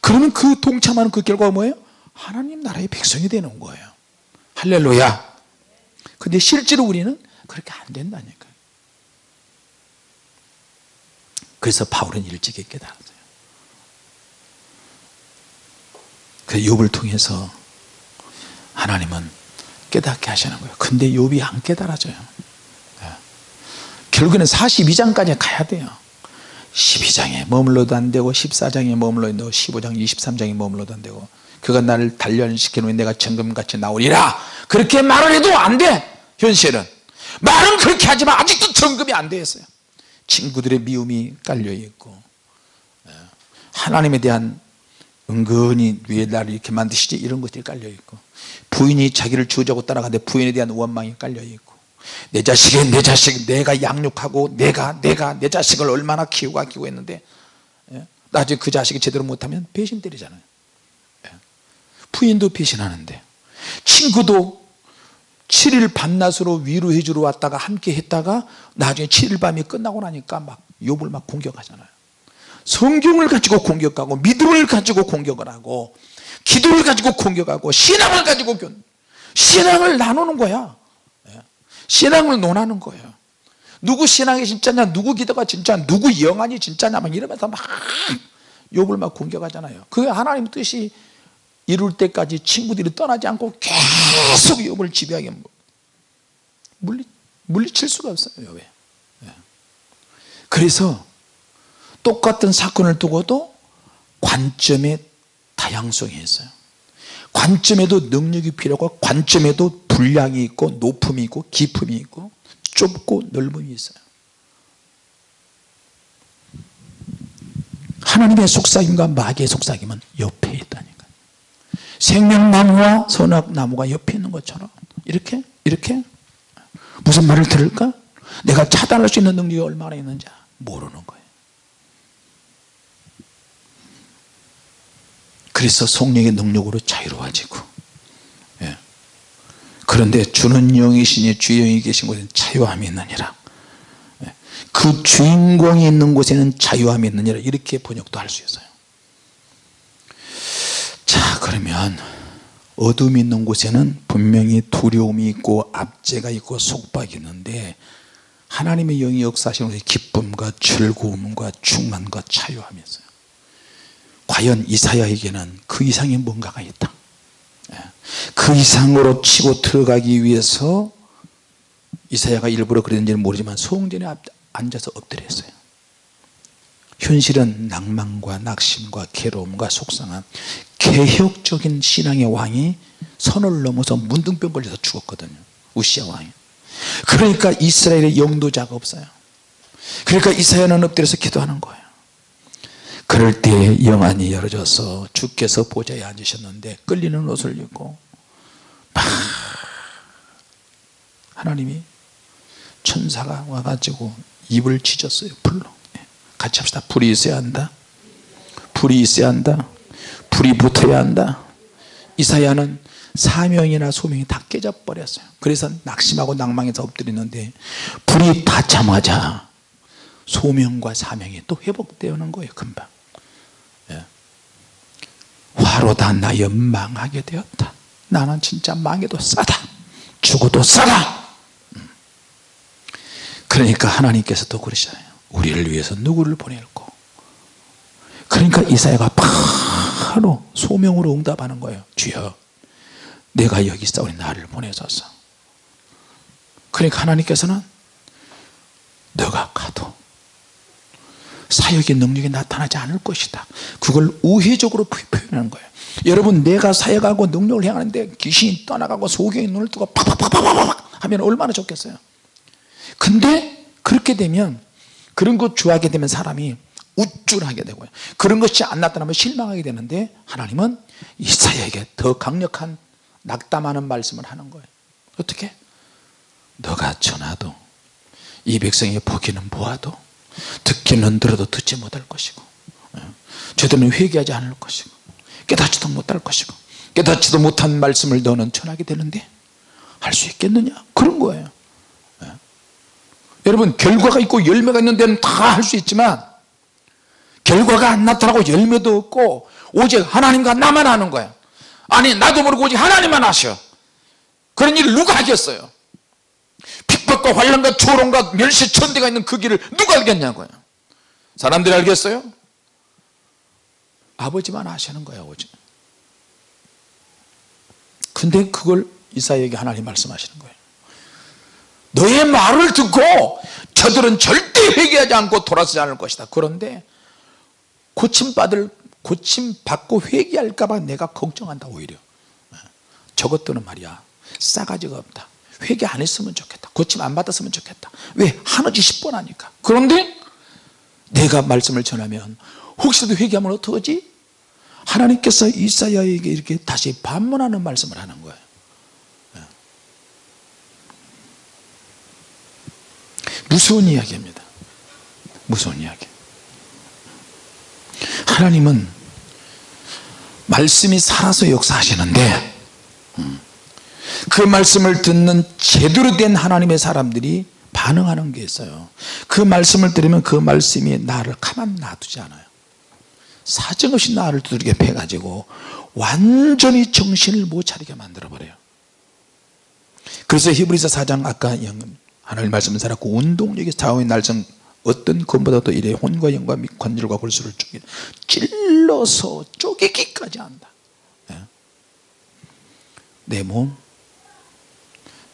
그러면 그 동참하는 그 결과가 뭐예요? 하나님 나라의 백성이 되는 거예요 할렐루야. 근데 실제로 우리는 그렇게 안 된다니까요. 그래서 바울은 일찍이 깨달았어요. 그 욥을 통해서 하나님은 깨닫게 하시는 거예요. 근데 욥이 안 깨달아져요. 네. 결국에는 42장까지 가야 돼요. 12장에 머물러도 안 되고 14장에 머물러도 안 되고 15장 23장에 머물러도 안 되고 그가 나를 단련시켜 놓으니 내가 정금같이 나오리라 그렇게 말을 해도 안돼 현실은 말은 그렇게 하지만 아직도 정금이 안 되었어요 친구들의 미움이 깔려 있고 예. 하나님에 대한 은근히 왜 나를 이렇게 만드시지 이런 것들이 깔려 있고 부인이 자기를 주자고 따라가는데 부인에 대한 원망이 깔려 있고 내 자식이 내 자식 내가 양육하고 내가 내가 내 자식을 얼마나 키우고 아끼고 했는데 예? 나중에 그 자식이 제대로 못하면 배신 때리잖아요 예. 부인도 배신하는데 친구도 7일 밤낮으로 위로해 주러 왔다가 함께 했다가 나중에 7일 밤이 끝나고 나니까 막 욕을 막 공격하잖아요. 성경을 가지고 공격하고 믿음을 가지고 공격을 하고 기도를 가지고 공격하고 신앙을 가지고 신앙을 나누는 거야. 예. 신앙을 논하는 거예요. 누구 신앙이 진짜냐? 누구 기도가 진짜? 누구 영안이 진짜냐? 막 이러면서 막 욕을 막 공격하잖아요. 그게 하나님 뜻이 이룰 때까지 친구들이 떠나지 않고 계속 욕을 지배하게 물리, 물리칠 수가 없어요 왜? 예. 그래서 똑같은 사건을 두고도 관점의 다양성이 있어요 관점에도 능력이 필요하고 관점에도 분량이 있고 높음이 있고 깊음이 있고 좁고 넓음이 있어요 하나님의 속삭임과 마귀의 속삭임은 옆에 있다니까 생명나무와 선악나무가 옆에 있는 것처럼. 이렇게? 이렇게? 무슨 말을 들을까? 내가 차단할 수 있는 능력이 얼마나 있는지 모르는 거예요. 그래서 성령의 능력으로 자유로워지고 예. 그런데 주는 영이시니 주영이 계신 곳에는 자유함이 있느니라. 예. 그 주인공이 있는 곳에는 자유함이 있느니라. 이렇게 번역도 할 수 있어요. 자 그러면 어둠이 있는 곳에는 분명히 두려움이 있고 압제가 있고 속박이 있는데 하나님의 영이 역사하시는 곳에 기쁨과 즐거움과 충만과 있어요. 과연 이사야에게는 그 이상의 뭔가가 있다. 예. 그 이상으로 치고 들어가기 위해서 이사야가 일부러 그랬는지는 모르지만 소전에 앉아서 엎드렸어요 현실은 낭만과 낙심과 괴로움과 속상함. 개혁적인 신앙의 왕이 선을 넘어서 문둥병 걸려서 죽었거든요. 우시아 왕이. 그러니까 이스라엘의 영도자가 없어요. 그러니까 이사야는 엎드려서 기도하는 거예요. 그럴 때 영안이 열어져서 주께서 보좌에 앉으셨는데 끌리는 옷을 입고 막 하나님이 천사가 와가지고 입을 찢었어요 불로. 예. 같이 합시다. 불이 있어야 한다. 불이 있어야 한다. 불이 붙어야 한다. 이사야는 사명이나 소명이 다 깨져버렸어요. 그래서 낙심하고 낭망해서 엎드리는데 불이 닿자마자 소명과 사명이 또 회복되는 거예요 금방. 화로다 나 연망하게 되었다. 나는 진짜 망해도 싸다. 죽어도 싸다. 음. 그러니까 하나님께서도 그러시잖아요 우리를 위해서 누구를 보낼고 그러니까 이사야가 바로 소명으로 응답하는 거예요. 주여 내가 여기 있사오니 나를 보내소서. 그러니까 하나님께서는 너가 가도 사역의 능력이 나타나지 않을 것이다. 그걸 우회적으로 표현하는 거예요. 여러분 내가 사역하고 능력을 행하는데 귀신이 떠나가고 소경이 눈을 뜨고 팍팍팍팍팍 하면 얼마나 좋겠어요? 근데 그렇게 되면 그런 것 좋아하게 되면 사람이 우쭐하게 되고요 그런 것이 안 나타나면 실망하게 되는데 하나님은 이사야에게 더 강력한 낙담하는 말씀을 하는 거예요 어떻게? 너가 전하도 이 백성이 보기는 보아도 듣기는 들어도 듣지 못할 것이고 예. 저들은 회개하지 않을 것이고 깨닫지도 못할 것이고 깨닫지도 못한 말씀을 너는 전하게 되는데 할 수 있겠느냐 그런 거예요 예. 여러분 결과가 있고 열매가 있는 데는 다 할 수 있지만 결과가 안 나타나고 열매도 없고 오직 하나님과 나만 하는 거야. 아니 나도 모르고 오직 하나님만 하셔. 그런 일을 누가 하겠어요? 핍박과 환란과 조롱과 멸시천대가 있는 그 길을 누가 알겠냐고요? 사람들이 알겠어요? 아버지만 아시는 거예요 아버지. 근데 그걸 이사에게 하나님 말씀하시는 거예요 너의 말을 듣고 저들은 절대 회개하지 않고 돌아서지 않을 것이다. 그런데 고침받을 고침받고 회개할까봐 내가 걱정한다 오히려. 저것들은 말이야 싸가지가 없다. 회개 안 했으면 좋겠다. 고침 안 받았으면 좋겠다. 왜? 하나지 10번 하니까. 그런데 내가 말씀을 전하면 혹시라도 회개하면 어떡하지? 하나님께서 이사야에게 이렇게 다시 반문하는 말씀을 하는 거예요 예. 무서운 이야기입니다. 무서운 이야기. 하나님은 말씀이 살아서 역사하시는데 음, 그 말씀을 듣는 제대로 된 하나님의 사람들이 반응하는 게 있어요. 그 말씀을 들으면 그 말씀이 나를 가만 놔두지 않아요. 사정없이 나를 두들겨 패가지고 완전히 정신을 못 차리게 만들어 버려요. 그래서 히브리서 4장 아까 하나님 말씀을 살았고 운동력이 좌우의 날성 어떤 것보다도 이래 혼과 영과 및 관절과 골수를 쪼개 찔러서 쪼개기까지 한다. 예. 내 몸,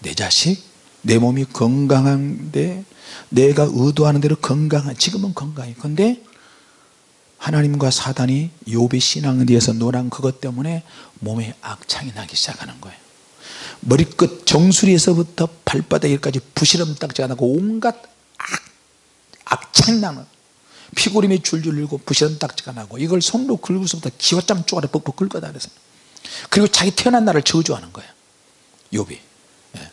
내 자식, 내 몸이 건강한데 내가 의도하는 대로 건강한 지금은 건강해. 근데 하나님과 사단이 욥의 신앙에 대해서 노란 그것 때문에 몸에 악창이 나기 시작하는 거예요 머리끝 정수리에서부터 발바닥까지 부시럼 딱지가 나고 온갖 악, 악창이 나는 피고림이 줄줄 일고 부시럼 딱지가 나고 이걸 손으로 긁고서부터 기와짬 쪼가리 뻑뻑 긁어다 그래서 그리고 자기 태어난 날을 저주하는 거예요. 욥이 예.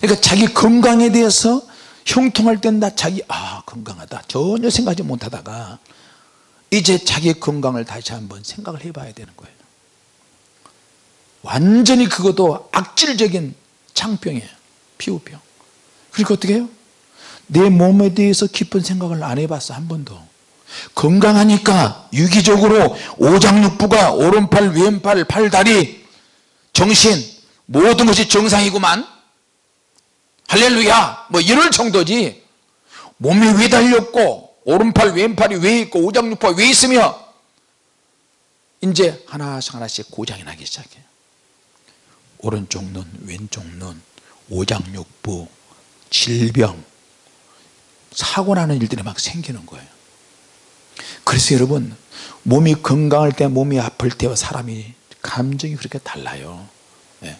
그러니까 자기 건강에 대해서 형통할 땐 나 자기 아 건강하다. 전혀 생각하지 못하다가 이제 자기 건강을 다시 한번 생각을 해봐야 되는 거예요 완전히 그것도 악질적인 창병이에요. 피부병. 그러니까 어떻게 해요? 내 몸에 대해서 깊은 생각을 안 해봤어 한 번도. 건강하니까 유기적으로 오장육부가 오른팔 왼팔 팔다리 정신 모든 것이 정상이구만. 할렐루야! 뭐 이럴 정도지. 몸이 왜 달렸고 오른팔 왼팔이 왜 있고 오장육부가 왜 있으며. 이제 하나씩 하나씩 고장이 나기 시작해요 오른쪽 눈 왼쪽 눈 오장육부 질병 사고 나는 일들이 막 생기는 거예요. 그래서 여러분 몸이 건강할 때 몸이 아플 때와 사람이 감정이 그렇게 달라요. 네.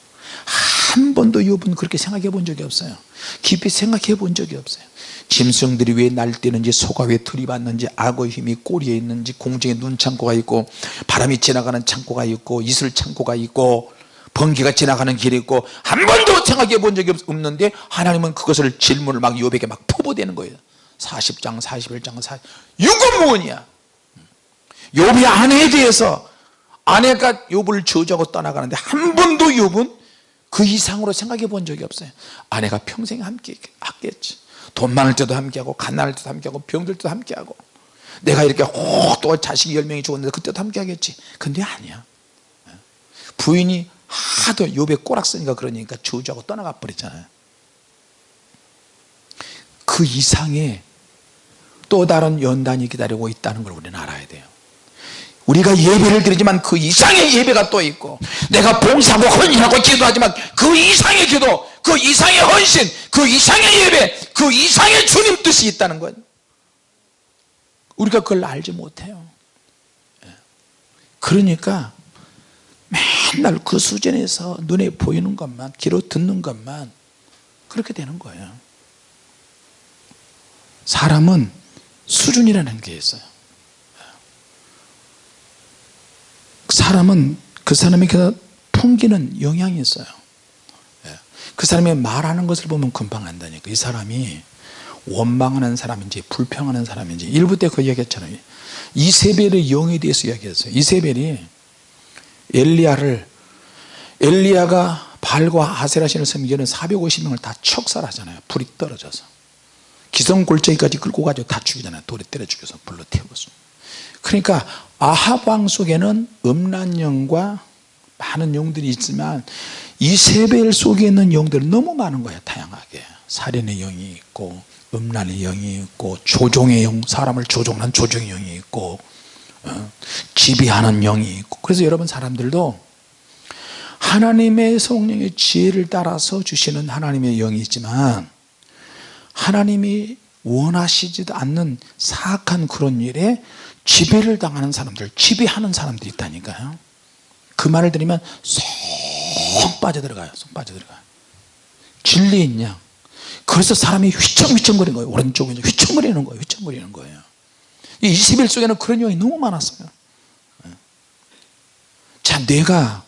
한 번도 여분 그렇게 생각해 본 적이 없어요. 깊이 생각해 본 적이 없어요. 짐승들이 왜 날뛰는지 소가 왜 들이받는지 악어의 힘이 꼬리에 있는지 공중에 눈 창고가 있고 바람이 지나가는 창고가 있고 이슬 창고가 있고 번개가 지나가는 길이 있고 한 번도 생각해 본 적이 없는데 하나님은 그것을 질문을 막 요백에 막 포보되는 거예요. 40장 41장 40 유고무원이야 요비 아내에 대해서 아내가 욥을 저주하고 떠나가는데 한 번도 욥은 그 이상으로 생각해 본 적이 없어요. 아내가 평생 함께 했겠지. 돈 많을 때도 함께하고 가난할 때도 함께하고 병들 때도 함께하고. 내가 이렇게 또 자식이 열 명이 죽었는데 그때도 함께하겠지. 근데 아니야. 부인이 하도 욥에 꼬락 쓰니까 그러니까 저주하고 떠나가 버렸잖아요. 그 이상의 또 다른 연단이 기다리고 있다는 걸 우리는 알아야 돼요. 우리가 예배를 드리지만 그 이상의 예배가 또 있고 내가 봉사하고 헌신하고 기도하지만 그 이상의 기도 그 이상의 헌신 그 이상의 예배 그 이상의 주님 뜻이 있다는 거예요 우리가 그걸 알지 못해요. 예. 그러니까 맨날 그 수준에서 눈에 보이는 것만 귀로 듣는 것만 그렇게 되는 거예요. 사람은 수준이라는 게 있어요. 사람은 그 사람에게 풍기는 영향이 있어요. 예. 그 사람이 말하는 것을 보면 금방 안다니까. 이 사람이 원망하는 사람인지 불평하는 사람인지 일부 때 그 이야기했잖아요. 이세벨의 영에 대해서 이야기했어요. 이세벨이 엘리야를 엘리야가 발과 아세라 신을 섬기는 450명을 다 척살하잖아요. 불이 떨어져서. 기성골짜기까지 끌고 가지고 다 죽이잖아요. 돌에 때려 죽여서 불로 태웠어 그러니까 아합 왕 속에는 음란령과 많은 영들이 있지만 이세벨 속에 있는 영들은 너무 많은 거예요 다양하게. 살인의 영이 있고 음란의 영이 있고 조종의 영 사람을 조종하는 조종의 영이 있고 어, 지배하는 영이 있고. 그래서 여러분 사람들도 하나님의 성령의 지혜를 따라서 주시는 하나님의 영이 있지만 하나님이 원하시지도 않는 사악한 그런 일에 지배를 당하는 사람들 지배하는 사람들이 있다니까요. 그 말을 들으면 쏙 빠져들어가요. 쏙 빠져들어가요. 진리 있냐? 그래서 사람이 휘청휘청거리는 거예요. 오른쪽에 휘청거리는 거예요. 휘청거리는 거예요 이 21 속에는 그런 영이 너무 많았어요. 예. 자 내가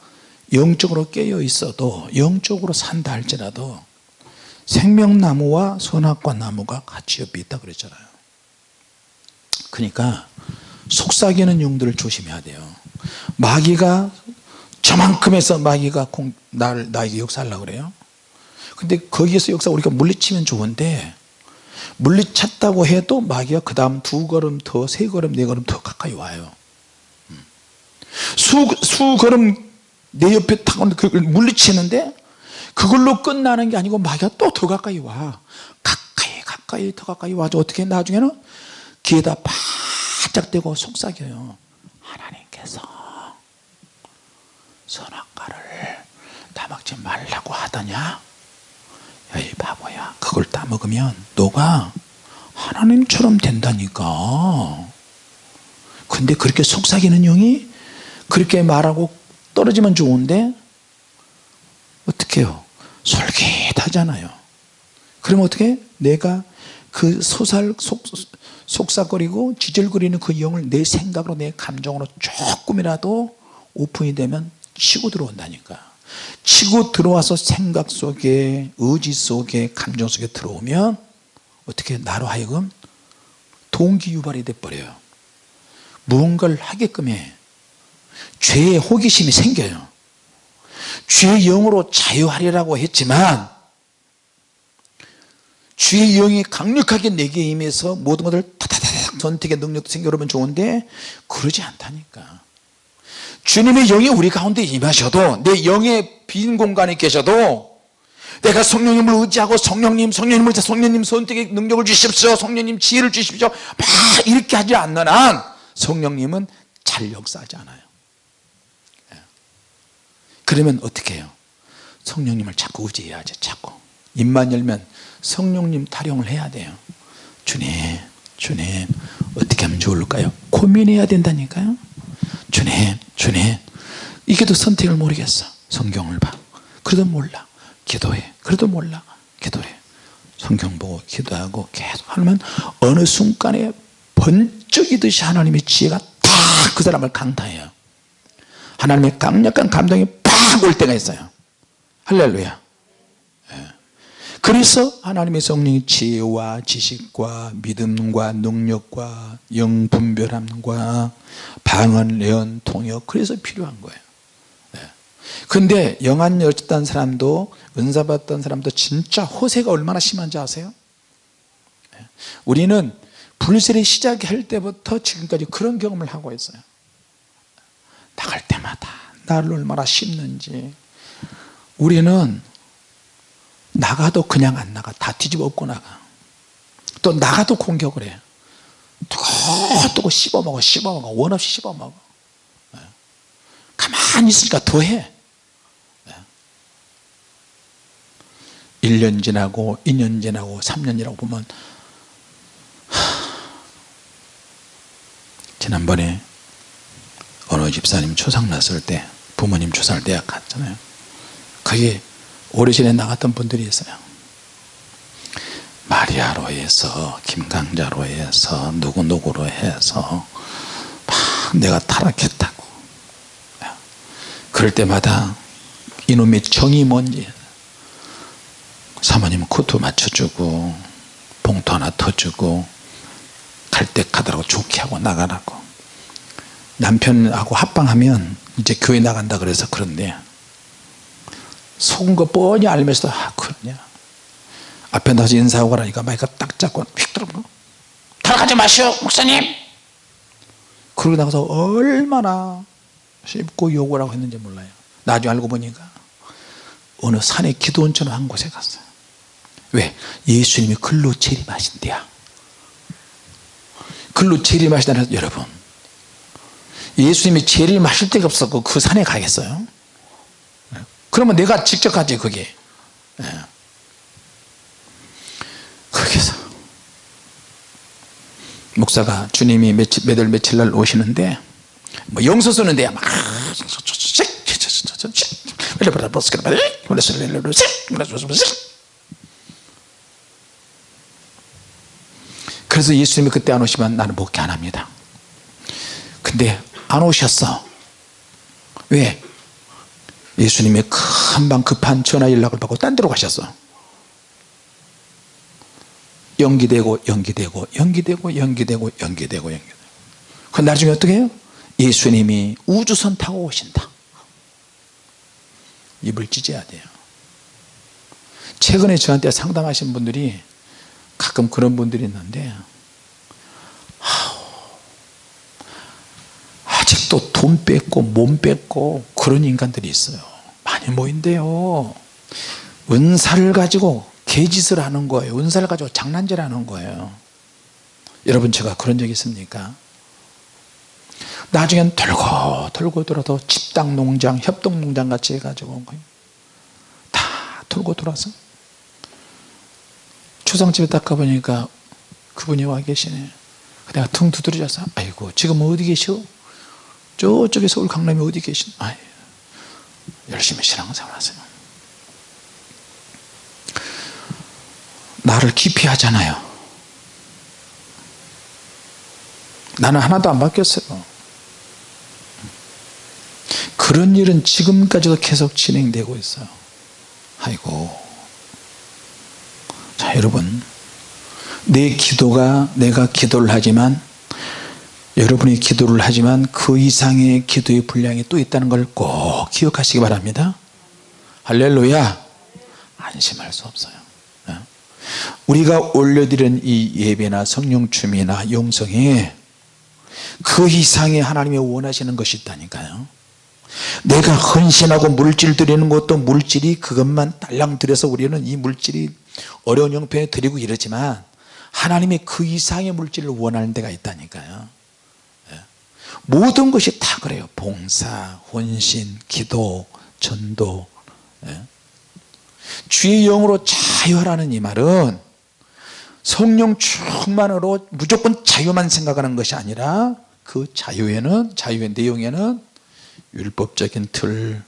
영적으로 깨어 있어도 영적으로 산다 할지라도 생명나무와 선악과 나무가 같이 옆에 있다 그랬잖아요. 그러니까 속삭이는 용들을 조심해야 돼요. 마귀가 저만큼 해서 마귀가 공, 나를, 나에게 역사하려고 그래요. 근데 거기에서 역사 우리가 물리치면 좋은데 물리쳤다고 해도 마귀가 그 다음 두 걸음 더 세 걸음 네 걸음 더 가까이 와요. 음. 수, 수 걸음 내 옆에 탁 그걸 물리치는데 그걸로 끝나는 게 아니고 마귀가 또 더 가까이 와. 가까이 가까이 더 가까이 와서 어떻게 나중에는 귀에다 바짝 대고 속삭여요. 하나님께서 선악과를 따먹지 말라고 하더냐 야이 바보야. 그걸 따먹으면 너가 하나님처럼 된다니까. 근데 그렇게 속삭이는 영이 그렇게 말하고 떨어지면 좋은데 어떻게 해요? 솔깃하잖아요. 그러면 어떻게? 내가 그 소살 속, 속삭거리고 지질거리는 그 영을 내 생각으로 내 감정으로 조금이라도 오픈이 되면 치고 들어온다니까 치고 들어와서 생각 속에 의지 속에 감정 속에 들어오면 어떻게 나로 하여금 동기 유발이 돼버려요. 무언가를 하게끔 해. 죄의 호기심이 생겨요. 죄의 영으로 자유하리라고 했지만 주의 영이 강력하게 내게 임해서 모든 것을 타다다닥 전택의 능력도 생겨오면 좋은데 그러지 않다니까 주님의 영이 우리 가운데 임하셔도 내 영의 빈 공간에 계셔도 내가 성령님을 의지하고 성령님 성령님을 성령님 선택의 능력을 주십시오 성령님 지혜를 주십시오 막 이렇게 하지 않는 한 성령님은 잘 역사하지 않아요. 예. 그러면 어떻게 해요? 성령님을 자꾸 의지해야지 자꾸. 입만 열면 성령님 타령을 해야 돼요. 주님 주님 어떻게 하면 좋을까요? 고민해야 된다니까요 주님 주님. 이게 더 선택을 모르겠어. 성경을 봐. 그래도 몰라. 기도해. 그래도 몰라. 기도해. 성경 보고 기도하고 계속 하면 어느 순간에 번쩍이듯이 하나님의 지혜가 딱그 사람을 강타해요. 하나님의 강력한 감동이 팍 올 때가 있어요. 할렐루야 그래서 하나님의 성령이 지혜와 지식과 믿음과 능력과 영분별함과 방언, 예언, 통역 그래서 필요한 거예요 네. 근데 영안 열었던 사람도 은사 받던 사람도 진짜 호세가 얼마나 심한지 아세요? 네. 우리는 불세례 시작할 때부터 지금까지 그런 경험을 하고 있어요 나갈 때마다 나를 얼마나 심는지 우리는 나가도 그냥 안 나가. 다 뒤집어 엎고 나가. 또 나가도 공격을 해. 두고 씹어먹어 씹어먹어. 원 없이 씹어먹어. 네. 가만히 있으니까 더해. 1년 지나고 2년 지나고 3년 지나고 보면 지난번에 어느 집사님 초상 났을 때 부모님 초상을 대학 갔잖아요. 거기 오래전에 나갔던 분들이 있어요. 마리아로 해서 김강자로 해서 누구누구로 해서 막 내가 타락했다고. 그럴 때마다 이놈의 정이 뭔지 사모님 코트 맞춰주고 봉투 하나 터주고 갈 때 가더라고 좋게 하고 나가라고. 남편하고 합방하면 이제 교회 나간다 그래서 그런데 속은 거 뻔히 알면서도 아 그러냐. 앞에 나서 인사하고 가라니까 마이크 딱 잡고 휙 들어보고. 타락하지 마시오 목사님. 그러고 나가서 얼마나 씹고 욕을 하고 했는지 몰라요. 나중에 알고 보니까 어느 산에 기도원처럼 한 곳에 갔어요. 왜? 예수님이 글로 재림하신대야. 글로 재림하시다는 여러분 예수님이 재림하실 데가 없었고 그 산에 가겠어요? 그러면 내가 직접 가지 그게 예. 거기서 목사가 주님이 며칠, 몇월 며칠 날 오시는데 뭐 영서 쓰는데 막 그래서 예수님이 그때 안 오시면 나는 목회 안 합니다 근데 안 오셨어 왜? 예수님이 금방 급한 전화 연락을 받고 딴 데로 가셨어. 연기되고 연기되고 연기되고 연기되고 연기되고 연기되고. 그 나중에 어떻게 해요? 예수님이 우주선 타고 오신다. 입을 찢어야 돼요. 최근에 저한테 상담하신 분들이 가끔 그런 분들이 있는데 아 직도 돈 뺏고 몸 뺏고 그런 인간들이 있어요. 많이 모인대요. 은사를 가지고 개짓을 하는 거예요. 은사를 가지고 장난질 하는 거예요. 여러분 제가 그런 적 있습니까? 나중엔 돌고 돌고 돌아도 집당 농장 협동 농장 같이 해가지고 다 돌고 돌아서 초상집에 딱 가보니까 그분이 와 계시네. 내가 퉁 두드려져서 아이고 지금 어디 계시오 저쪽에 서울 강남에 어디 계신? 아이 열심히 신앙생활 하세요. 나를 기피하잖아요. 나는 하나도 안 바뀌었어요. 그런 일은 지금까지도 계속 진행되고 있어요. 아이고. 자 여러분. 내 기도가 내가 기도를 하지만 여러분이 기도를 하지만 그 이상의 기도의 분량이 또 있다는 걸 꼭 기억하시기 바랍니다 할렐루야 안심할 수 없어요 어? 우리가 올려드린 이 예배나 성령춤이나 용성에 그 이상의 하나님이 원하시는 것이 있다니까요 내가 헌신하고 물질 드리는 것도 물질이 그것만 딸랑 들여서 우리는 이 물질이 어려운 형편에 드리고 이러지만 하나님이 그 이상의 물질을 원하는 데가 있다니까요 예. 모든 것이 다 그래요. 봉사, 혼신, 기도, 전도. 예. 주의 영으로 자유하라는 이 말은 성령 충만으로 무조건 자유만 생각하는 것이 아니라 그 자유에는 자유의 내용에는 율법적인 틀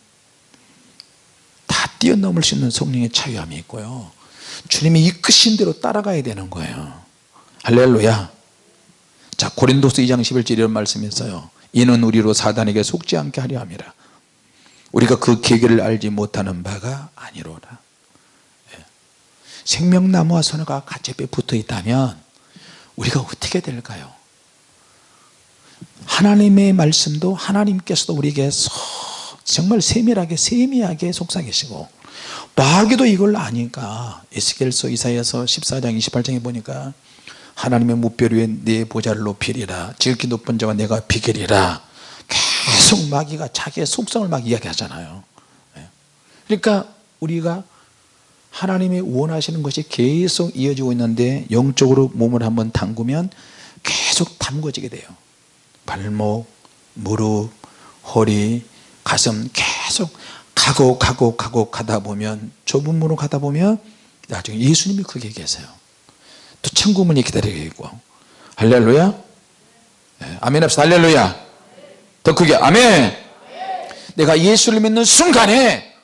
다 뛰어넘을 수 있는 성령의 자유함이 있고요. 주님이 이끄신 대로 따라가야 되는 거예요. 할렐루야 자 고린도서 2장 11절 이런 말씀이 있어요. 이는 우리로 사단에게 속지 않게 하려 함이라. 우리가 그 계기를 알지 못하는 바가 아니로라. 예. 생명나무와 선어가 같이 붙어 있다면 우리가 어떻게 될까요? 하나님의 말씀도 하나님께서도 우리에게 정말 세밀하게 세미하게 속삭이시고 마귀도 이걸 아니까. 에스겔서 이사야서 14장 28장에 보니까 하나님의 무별 위에 내 보좌를 높이리라. 지극히 높은 자와 내가 비결이라. 계속 마귀가 자기의 속성을 막 이야기하잖아요. 예. 그러니까 우리가 하나님이 원하시는 것이 계속 이어지고 있는데 영적으로 몸을 한번 담그면 계속 담궈지게 돼요. 발목, 무릎, 허리, 가슴 계속 가고 가고 가고 가다 보면 좁은 문으로 가다 보면 나중에 예수님이 거기에 계세요 또 천국문이 기다리고. 있고 할렐루야. 예, 아멘 합시다. 할렐루야. 더 크게 아멘. 내가 예수를 믿는 순간에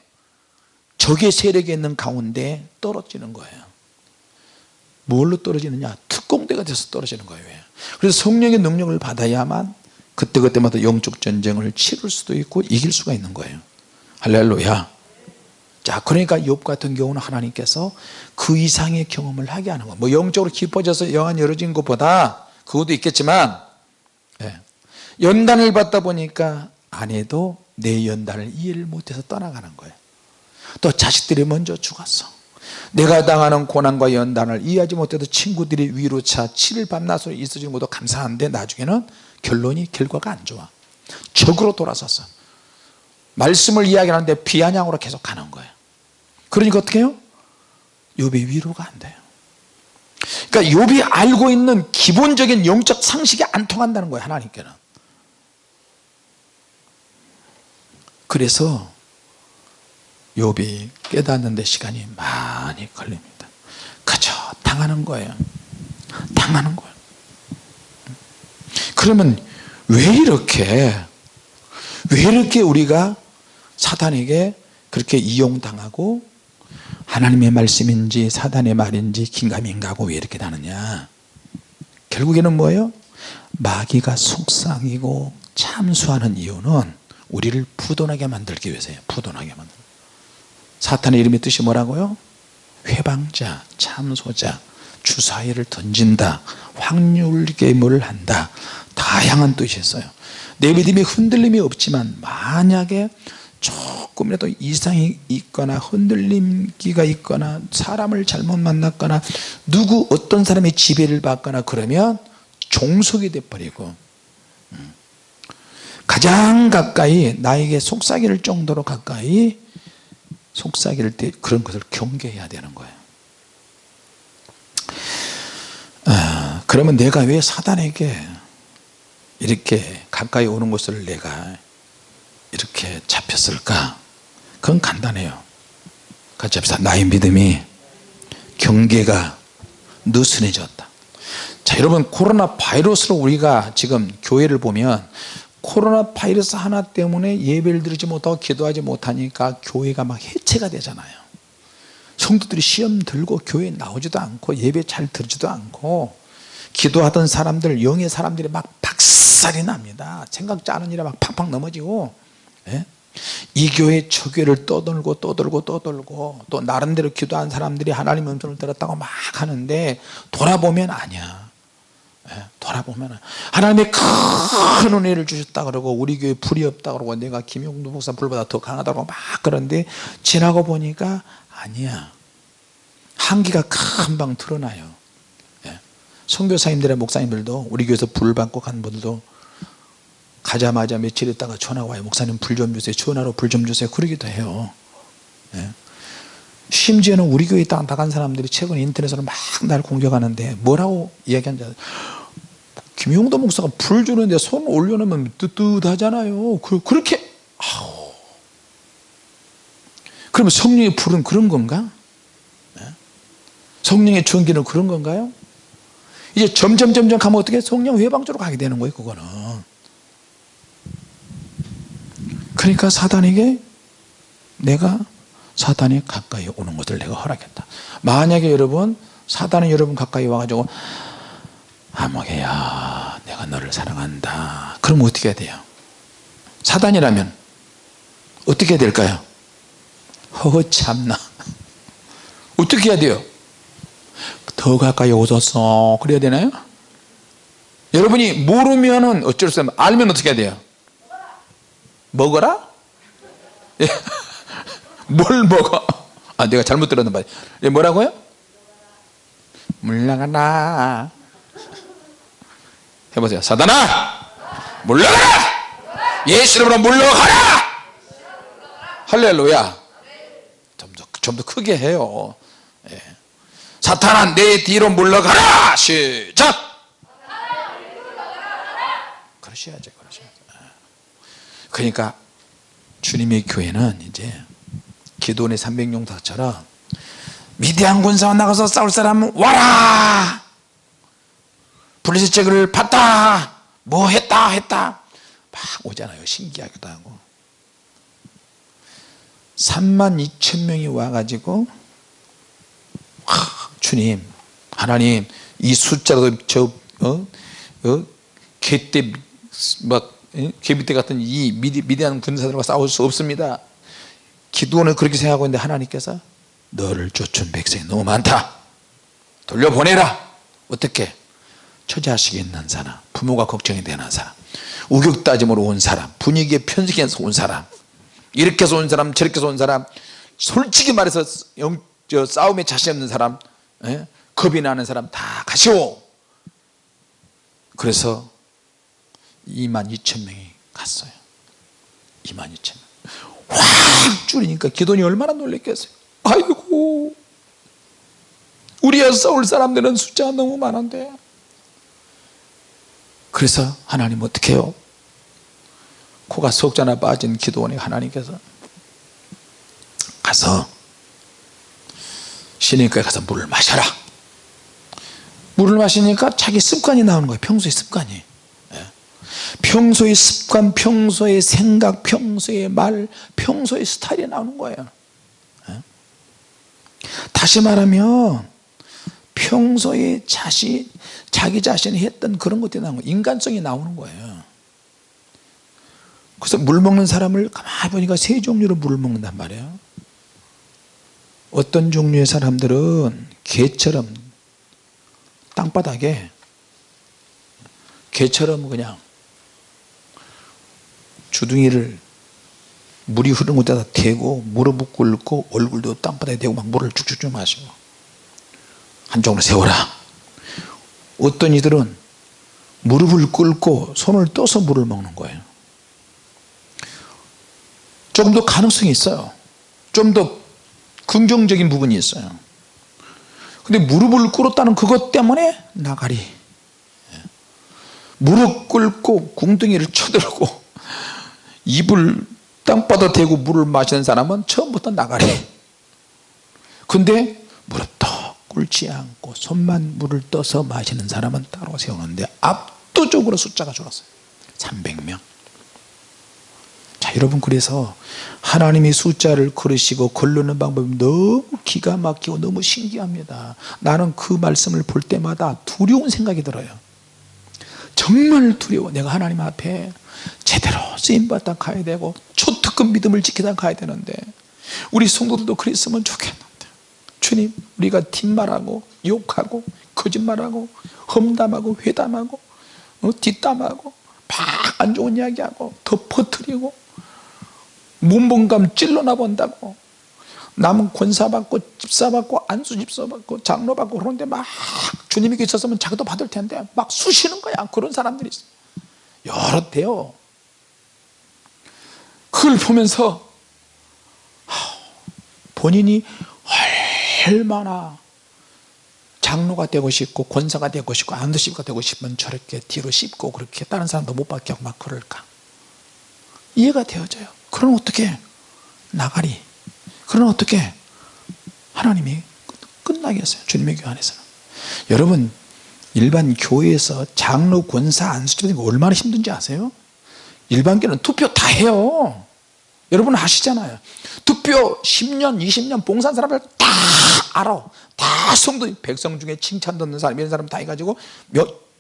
적의 세력이 있는 가운데 떨어지는 거예요. 뭘로 떨어지느냐? 특공대가 돼서 떨어지는 거예요. 그래서 성령의 능력을 받아야만 그때그때마다 영적 전쟁을 치를 수도 있고 이길 수가 있는 거예요. 할렐루야 자 그러니까 욥 같은 경우는 하나님께서 그 이상의 경험을 하게 하는 거예요 뭐 영적으로 깊어져서 영안 열어진 것보다 그것도 있겠지만 예. 연단을 받다 보니까 아내도 내 연단을 이해를 못해서 떠나가는 거예요. 또 자식들이 먼저 죽었어. 내가 당하는 고난과 연단을 이해하지 못해도 친구들이 위로차 7일 밤낮으로 있어주는 것도 감사한데 나중에는 결론이 결과가 안 좋아. 적으로 돌아섰어 말씀을 이야기하는데 비아냥으로 계속 가는 거예요. 그러니까 어떻게 해요? 욥이 위로가 안 돼요. 그러니까 욥이 알고 있는 기본적인 영적 상식이 안 통한다는 거예요 하나님께는. 그래서 욥이 깨닫는 데 시간이 많이 걸립니다. 그저 당하는 거예요. 당하는 거예요. 그러면 왜 이렇게 왜 이렇게 우리가 사단에게 그렇게 이용당하고 하나님의 말씀인지 사단의 말인지 긴가민가하고 왜 이렇게 나느냐? 결국에는 뭐예요? 마귀가 속삭이고 참수하는 이유는 우리를 부도나게 만들기 위해서예요. 부도나게 만들. 사탄의 이름의 뜻이 뭐라고요? 회방자, 참소자, 주사위를 던진다 확률 게임을 한다. 다양한 뜻이 있어요. 내 믿음이 흔들림이 없지만 만약에 조금이라도 이상이 있거나 흔들림기가 있거나 사람을 잘못 만났거나 누구 어떤 사람의 지배를 받거나 그러면 종속이 돼버리고 음. 가장 가까이 나에게 속삭일 정도로 가까이 속삭일 때 그런 것을 경계해야 되는 거예요 아, 그러면 내가 왜 사단에게 이렇게 가까이 오는 것을 내가 이렇게 잡혔을까? 그건 간단해요. 같이 합시다. 나의 믿음이 경계가 느슨해졌다. 자 여러분 코로나 바이러스로 우리가 지금 교회를 보면 코로나 바이러스 하나 때문에 예배를 드리지 못하고 기도하지 못하니까 교회가 막 해체가 되잖아요. 성도들이 시험 들고 교회에 나오지도 않고 예배 잘 들지도 않고 기도하던 사람들 영의 사람들이 막 박살이 납니다. 생각지 않은 일에 막 팍팍 넘어지고 예? 이 교회 저 교회를 떠돌고 떠돌고 떠돌고 또 나름대로 기도한 사람들이 하나님 음성을 들었다고 막 하는데 돌아보면 아니야. 예? 돌아보면 하나님의 큰 은혜를 주셨다 그러고 우리 교회 불이 없다 그러고 내가 김용도 목사 불보다 더 강하다고 막 그런데 지나고 보니까 아니야. 한기가 금방 드러나요. 예? 선교사님들의 목사님들도 우리 교회에서 불 받고 간 분들도 가자마자 며칠 있다가 전화 와요 목사님 불 좀 주세요 전화로 불 좀 주세요 그러기도 해요 예. 심지어는 우리 교회에 있다 나간 사람들이 최근 인터넷으로 막 날 공격하는데 뭐라고 이야기한지 김용도 목사가 불 주는데 손 올려놓으면 뜨뜻하잖아요 그, 그렇게 아우. 그러면 성령의 불은 그런 건가? 예? 성령의 전기는 그런 건가요? 이제 점점 점점 가면 어떻게 성령 회방 쪽으로 가게 되는 거예요 그거는 그러니까 사단에게 내가 사단이 가까이 오는 것을 내가 허락했다. 만약에 여러분 사단이 여러분 가까이 와가지고 아목이야 내가 너를 사랑한다. 그럼 어떻게 해야 돼요? 사단이라면 어떻게 해야 될까요? 허 참나. 어떻게 해야 돼요? 더 가까이 오셨어 그래야 되나요? 여러분이 모르면 어쩔 수 없어요 알면 어떻게 해야 돼요 먹어라? 예. 뭘 먹어? 아 내가 잘못 들었나 봐요. 예, 뭐라고요? 물러가라. 해보세요. 사단아! 물러가라! 예수 이름으로 물러가라! 할렐루야. 좀더 크게 해요. 예. 사탄아 내 뒤로 물러가라! 시작! 그러셔야죠 그러니까 주님의 교회는 이제 기도원의 300용사처럼 미디안 군사와 나가서 싸울 사람은 와라 블레셋 제거를 받다 뭐 했다 했다 막 오잖아요 신기하기도 하고 3만 2천 명이 와가지고 하, 주님 하나님 이 숫자도 저 어? 어? 개떼 막 예? 개비떼 같은 이 미디, 미디안 군사들과 싸울 수 없습니다. 기도원은 그렇게 생각하고 있는데 하나님께서 너를 쫓은 백성이 너무 많다. 돌려보내라. 어떻게? 처자 식이 있는 사람 부모가 걱정이 되는 사람 우격다짐으로 온 사람 분위기에 편승해서 온 사람 이렇게 해서 온 사람 저렇게 해서 온 사람 솔직히 말해서 영, 저 싸움에 자신 없는 사람 예? 겁이 나는 사람 다 가시오. 그래서 2만 2천 명이 갔어요. 2만 2천 명확 줄이니까 기돈이 얼마나 놀랬겠어요. 아이고. 우리가 싸울 사람들은 숫자가 너무 많은데. 그래서 하나님 어떻게 해요? 코가 속자나 빠진 기도원에 하나님께서 가서 신인과에 가서 물을 마셔라. 물을 마시니까 자기 습관이 나오는 거예요. 평소의 습관이. 예. 평소의 습관 평소의 생각 평소의 말 평소의 스타일이 나오는 거예요. 예. 다시 말하면 평소에 자신, 자기 자신이 했던 그런 것들이 나오는 거예요. 인간성이 나오는 거예요. 그래서 물 먹는 사람을 가만히 보니까 세 종류로 물을 먹는단 말이에요. 어떤 종류의 사람들은 개처럼 땅바닥에 개처럼 그냥 주둥이를 물이 흐르는 곳에다 대고 무릎 꿇고 얼굴도 땅바닥에 대고 막 물을 쭉쭉쭉 마시고. 한쪽으로 세워라. 어떤 이들은 무릎을 꿇고 손을 떠서 물을 먹는 거예요. 조금 더 가능성이 있어요. 좀 더 긍정적인 부분이 있어요. 근데 무릎을 꿇었다는 그것 때문에 나가리 예. 무릎 꿇고 궁둥이를 쳐들고 입을 땅바닥 대고 물을 마시는 사람은 처음부터 나가리 근데 무릎도 꿇지 않고 손만 물을 떠서 마시는 사람은 따로 세우는데 압도적으로 숫자가 줄었어요. 300명. 자 여러분 그래서 하나님이 숫자를 그르시고 걸르는 방법이 너무 기가 막히고 너무 신기합니다. 나는 그 말씀을 볼 때마다 두려운 생각이 들어요. 정말 두려워. 내가 하나님 앞에 제대로 쓰임받다 가야 되고 초특급 믿음을 지키다 가야 되는데 우리 성도들도 그랬으면 좋겠는데. 주님 우리가 뒷말하고 욕하고 거짓말하고 험담하고 회담하고 어, 뒷담하고 막 안 좋은 이야기하고 덮어뜨리고 문봉감 찔러나 본다고. 남은 권사받고 집사받고 안수 집사받고 장로받고 그런데 막 주님이 계셨으면 자기도 받을 텐데 막 쑤시는 거야. 그런 사람들이 있어 여러 대요. 그걸 보면서 본인이 얼마나 장로가 되고 싶고 권사가 되고 싶고 안수집가 되고 싶으면 저렇게 뒤로 씹고 그렇게 다른 사람도 못 받게 막 그럴까? 이해가 되어져요. 그럼 어떻게 나가리? 그럼 어떻게? 하나님이 끝나겠어요. 주님의 교회 안에서는. 여러분 일반 교회에서 장로 권사 안수집이 얼마나 힘든지 아세요? 일반 교회는 투표 다 해요. 여러분 아시잖아요. 투표 10년 20년 봉사한 사람들 다 알아. 다 성도 백성 중에 칭찬 듣는 사람 이런 사람 다 해가지고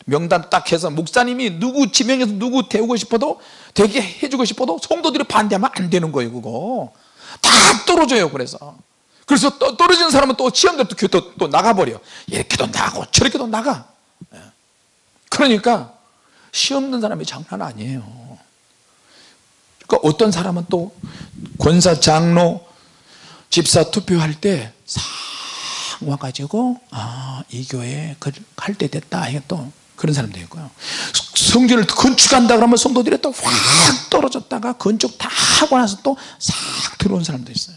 명단 딱 해서 목사님이 누구 지명해서 누구 태우고 싶어도 되게 해주고 싶어도 성도들이 반대하면 안 되는 거예요 그거. 다 떨어져요 그래서. 그래서 또 떨어지는 사람은 또 시험들 또, 또, 또 나가버려. 이렇게도 나가고 저렇게도 나가. 예. 그러니까 시험 든 사람이 장난 아니에요. 그러니까 어떤 사람은 또 권사 장로 집사 투표할 때 싹 와가지고 아 이 교회 할때 됐다. 또 그런 사람도 있고요. 성전을 건축한다 그러면 성도들이 또 확 떨어졌다가 건축 다 하고 나서 또 싹 들어온 사람도 있어요.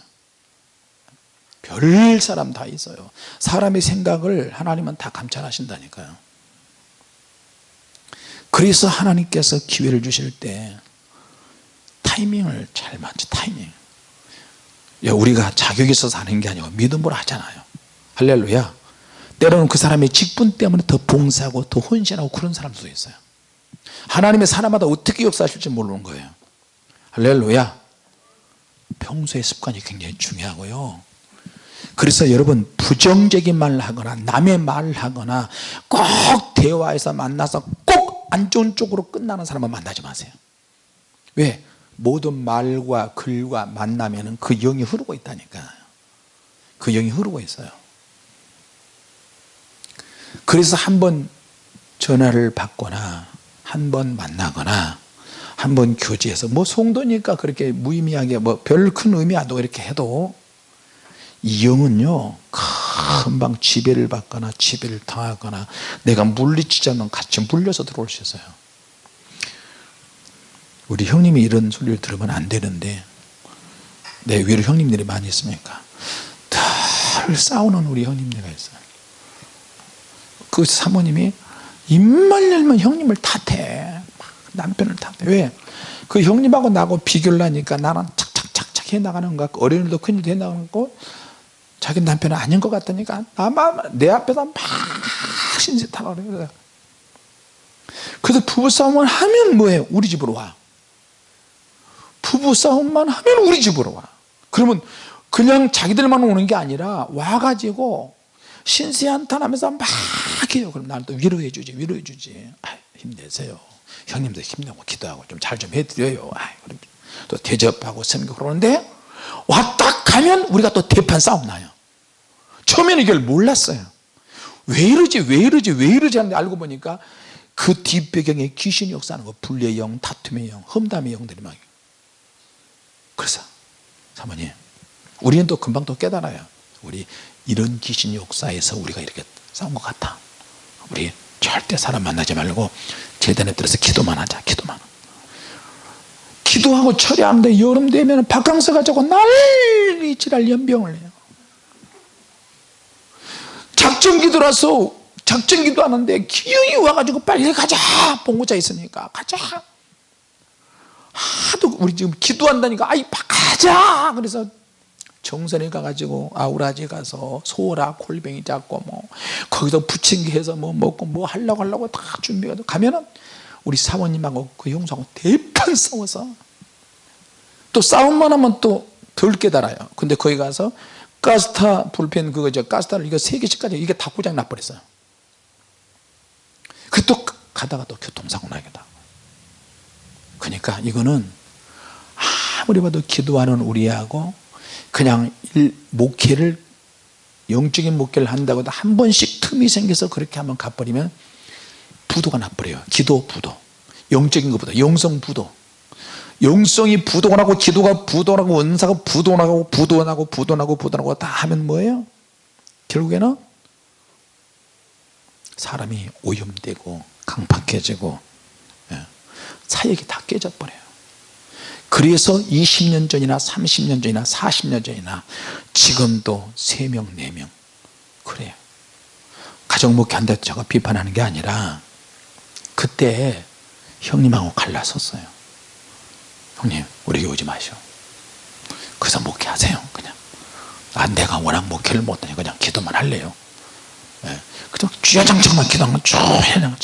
별 사람 다 있어요. 사람의 생각을 하나님은 다 감찰하신다니까요 그래서 하나님께서 기회를 주실 때 타이밍을 잘 맞춰 타이밍. 우리가 자격이 있어서 하는 게 아니고 믿음으로 하잖아요. 할렐루야. 때로는 그 사람의 직분 때문에 더 봉사하고 더 헌신하고 그런 사람도 있어요. 하나님의 사람마다 어떻게 역사하실지 모르는 거예요. 할렐루야. 평소의 습관이 굉장히 중요하고요. 그래서 여러분 부정적인 말을 하거나 남의 말을 하거나 꼭 대화에서 만나서 꼭 안 좋은 쪽으로 끝나는 사람은 만나지 마세요. 왜? 모든 말과 글과 만나면 그 영이 흐르고 있다니까. 그 영이 흐르고 있어요. 그래서 한 번 전화를 받거나 한 번 만나거나 한 번 교제해서 뭐 송도니까 그렇게 무의미하게 뭐 별 큰 의미 안 두고 이렇게 해도 이 영은요 금방 지배를 받거나 지배를 당하거나 내가 물리치지 않는 같이 물려서 들어올 수 있어요. 우리 형님이 이런 소리를 들으면 안 되는데 내 위로 형님들이 많이 있으니까? 늘 싸우는 우리 형님들이 있어요. 그 사모님이 입만 열면 형님을 탓해 남편을 탓해 왜? 그 형님하고 나하고 비교를 하니까 나는 착착착착 해나가는 것 같고 어린일도 큰일도 해나가는 거 자기 남편은 아닌 것 같으니까. 나만 내 앞에서 막 신세타가 그래요. 그래서 부부싸움을 하면 뭐예요? 우리 집으로 와. 부부싸움만 하면 우리 집으로 와. 그러면 그냥 자기들만 오는 게 아니라 와가지고 신세한탄하면서 막 해요. 그럼 나는 또 위로해 주지 위로해 주지. 아, 힘내세요. 형님도 힘내고 기도하고 좀 잘좀 해드려요. 또 대접하고 섬기고 그러는데 왔다 가면 우리가 또 대판 싸움 나요 처음에는 이걸 몰랐어요. 왜 이러지 왜 이러지 왜 이러지 하는데 알고 보니까 그 뒷배경에 귀신이 역사하는 거 불의 영 다툼의 영 험담의 영들이 막 그래서 사모님 우리는 또 금방 또 깨달아요. 우리 이런 귀신 역사에서 우리가 이렇게 싸운 것 같아. 우리 절대 사람 만나지 말고 재단에 들어서 기도만 하자 기도만. 기도하고 처리하는데 여름 되면 바캉스 가지고 난리 지랄 연병을 해요 작전 기도라서 작전 기도 하는데 기운이 와가지고 빨리 가자. 봉고차 있으니까 가자. 하도 우리 지금 기도한다니까 아이 가자. 그래서 정선에 가가지고 아우라지 가서 소라 콜뱅이 잡고 뭐 거기서 부침개 해서 뭐 먹고 뭐 하려고 하려고 다 준비해서 가면은 우리 사모님하고 그 형수하고 대판 싸워서 또 싸움만 하면 또 덜 깨달아요. 근데 거기 가서 가스타 불펜 그거 저 가스타를 이거 세 개씩 가지고 이게 다 고장 나버렸어요. 그또 가다가 또 교통사고 나기도 그러니까 이거는 아무리 봐도 기도하는 우리하고 그냥 일, 목회를 영적인 목회를 한다고 한 번씩 틈이 생겨서 그렇게 한번 가버리면 부도가 나버려요. 기도 부도. 영적인 것보다 영성 부도 영성이 부도나고 기도가 부도나고 은사가 부도나고 부도나고 부도나고 부도나고 다 하면 뭐예요? 결국에는 사람이 오염되고 강팍해지고 예, 사역이 다 깨져버려요. 그래서 20년 전이나 30년 전이나 40년 전이나 지금도 3명 4명. 그래요. 가정 목회 한다고 제가 비판하는 게 아니라 그때 형님하고 갈라섰어요 형님 우리 오지 마시오. 그래서 목회하세요 그냥. 아 내가 워낙 목회를 못하니 그냥 기도만 할래요. 예. 그냥 쥐어장창만 기도하면 쭉 해냥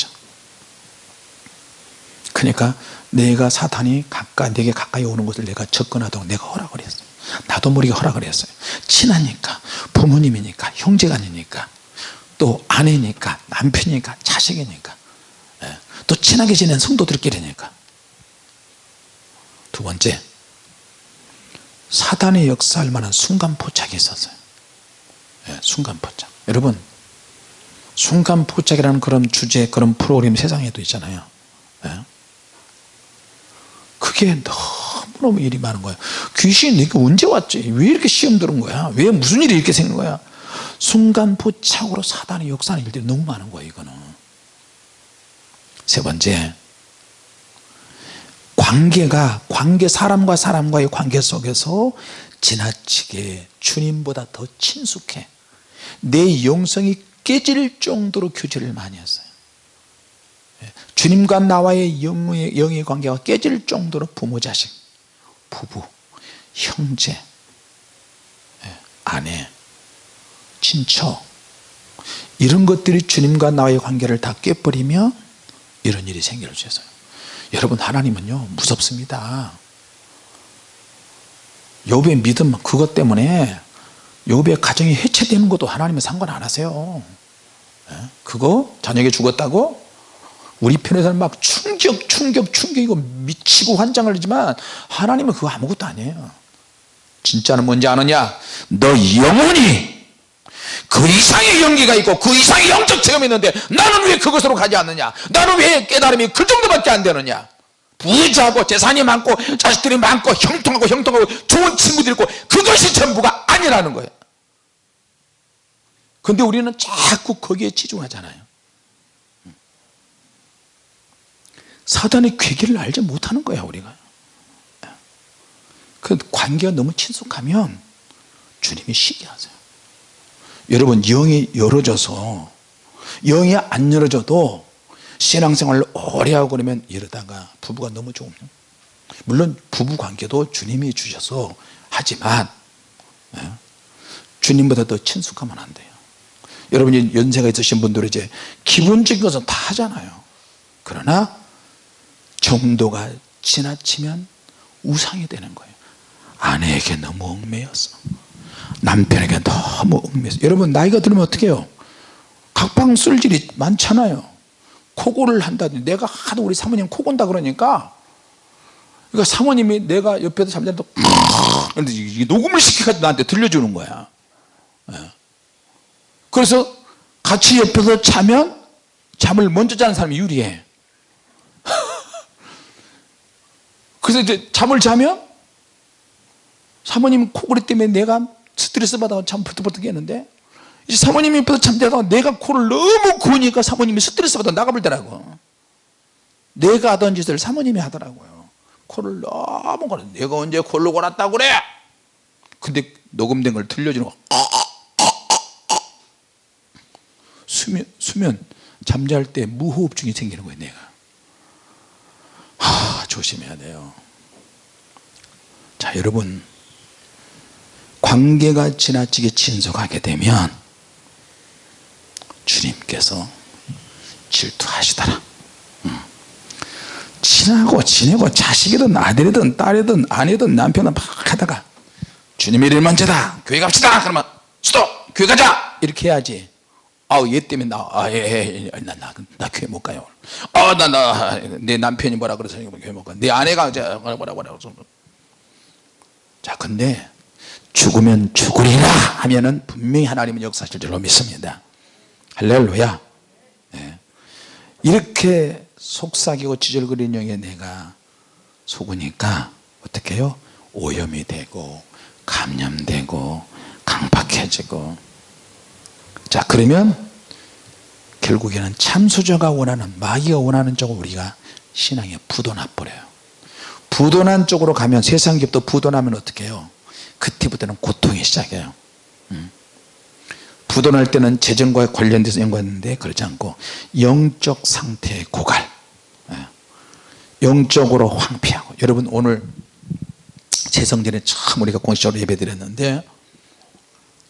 그러니까 내가 사탄이 가까이 내게 가까이 오는 것을 내가 접근하도록 내가 허락을 했어요. 나도 모르게 허락을 했어요. 친하니까 부모님이니까 형제간이니까 또 아내니까 남편이니까 자식이니까 예. 또 친하게 지낸 성도들끼리니까 두 번째 사단의 역사할 만한 순간포착이 있었어요. 예, 순간포착. 여러분 순간포착이라는 그런 주제 그런 프로그램 세상에도 있잖아요. 예. 그게 너무너무 일이 많은 거야 귀신이 내게 언제 왔지? 왜 이렇게 시험 들은 거야? 왜 무슨 일이 이렇게 생긴 거야? 순간포착으로 사단의 역사하는 일들이 너무 많은 거야 이거는. 세 번째 관계가 관계 사람과 사람과의 관계 속에서 지나치게 주님보다 더 친숙해. 내 영성이 깨질 정도로 교제를 많이 했어요. 주님과 나와의 영의, 영의 관계가 깨질 정도로 부모 자식 부부 형제 예, 아내 친척 이런 것들이 주님과 나와의 관계를 다 깨버리면 이런 일이 생길 수 있어요 여러분 하나님은요 무섭습니다. 욥의 믿음 그것 때문에 욥의 가정이 해체되는 것도 하나님은 상관 안 하세요. 예? 그거 자녀가 죽었다고? 우리 편에서는 막 충격 충격 충격이고 미치고 환장을 하지만 하나님은 그거 아무것도 아니에요. 진짜는 뭔지 아느냐? 너 영원히 그 이상의 연기가 있고 그 이상의 영적 체험이 있는데 나는 왜 그것으로 가지 않느냐? 나는 왜 깨달음이 그 정도밖에 안 되느냐? 부자고 재산이 많고 자식들이 많고 형통하고 형통하고 좋은 친구들이 있고 그것이 전부가 아니라는 거예요. 근데 우리는 자꾸 거기에 치중하잖아요. 사단의 괴기를 알지 못하는 거야 우리가. 그 관계가 너무 친숙하면 주님이 쉬게 하세요 여러분 영이 열어져서 영이 안 열어져도 신앙생활을 오래 하고 그러면 이러다가 부부가 너무 좋으면 물론 부부관계도 주님이 주셔서 하지만 예, 주님보다 더 친숙하면 안 돼요. 여러분이 연세가 있으신 분들은 이제 기본적인 것은 다 하잖아요. 그러나 정도가 지나치면 우상이 되는 거예요. 아내에게 너무 얽매여서 남편에게 너무 얽매여서. 여러분 나이가 들면 어떻게 해요? 각방 쓸 일이 많잖아요. 코골을 한다든지. 내가 하도 우리 사모님 코곤다 그러니까. 그러니까 사모님이 내가 옆에서 잠자는데 녹음을 시켜가지고 나한테 들려주는 거야. 예. 그래서 같이 옆에서 자면 잠을 먼저 자는 사람이 유리해. 그래서 이제 잠을 자면 사모님 코골이 때문에 내가 스트레스 받아서 잠 버떡버떡 했는데 이제 사모님이 옆에서 잠자다가 내가 코를 너무 고니까 사모님이 스트레스 받아 나가버리더라고. 내가 하던 짓을 사모님이 하더라고요. 코를 너무 골아 내가 언제 코를 골았다고 그래? 근데 녹음된 걸 들려주는 거 수면, 수면 잠잘 때 무호흡증이 생기는 거예요 내가. 하, 조심해야 돼요. 자 여러분 관계가 지나치게 친속하게 되면 주님께서 질투하시더라. 음. 친하고 지내고 자식이든 아들이든 딸이든 아내든 남편은 막 하다가 주님의 일 먼저다. 교회 갑시다. 그러면 스톱! 교회 가자! 이렇게 해야지. 아우 얘 때문에 나아예나 예, 나, 나, 나 교회 못 가요. 아나 나 내 남편이 뭐라 그래서 교회 못 가 내 아내가 이제 뭐라 뭐라 뭐라 자 근데 죽으면 죽으리라 하면은 분명히 하나님은 역사하실 줄로 믿습니다. 할렐루야. 네. 이렇게 속삭이고 지절거리는 영에 내가 속으니까 어떻게 해요? 오염이 되고 감염되고 강박해지고. 자 그러면 결국에는 참수저가 원하는 마귀가 원하는 쪽으로 우리가 신앙에 부도나 버려요. 부도난 쪽으로 가면 세상 기업도 부도나면 어떻게 해요 그때부터는 고통이 시작해요 음. 부도날 때는 재정과 관련돼서 연관했는데 그렇지 않고 영적 상태의 고갈 예. 영적으로 황폐하고 여러분 오늘 재성전에 처음 우리가 공식적으로 예배 드렸는데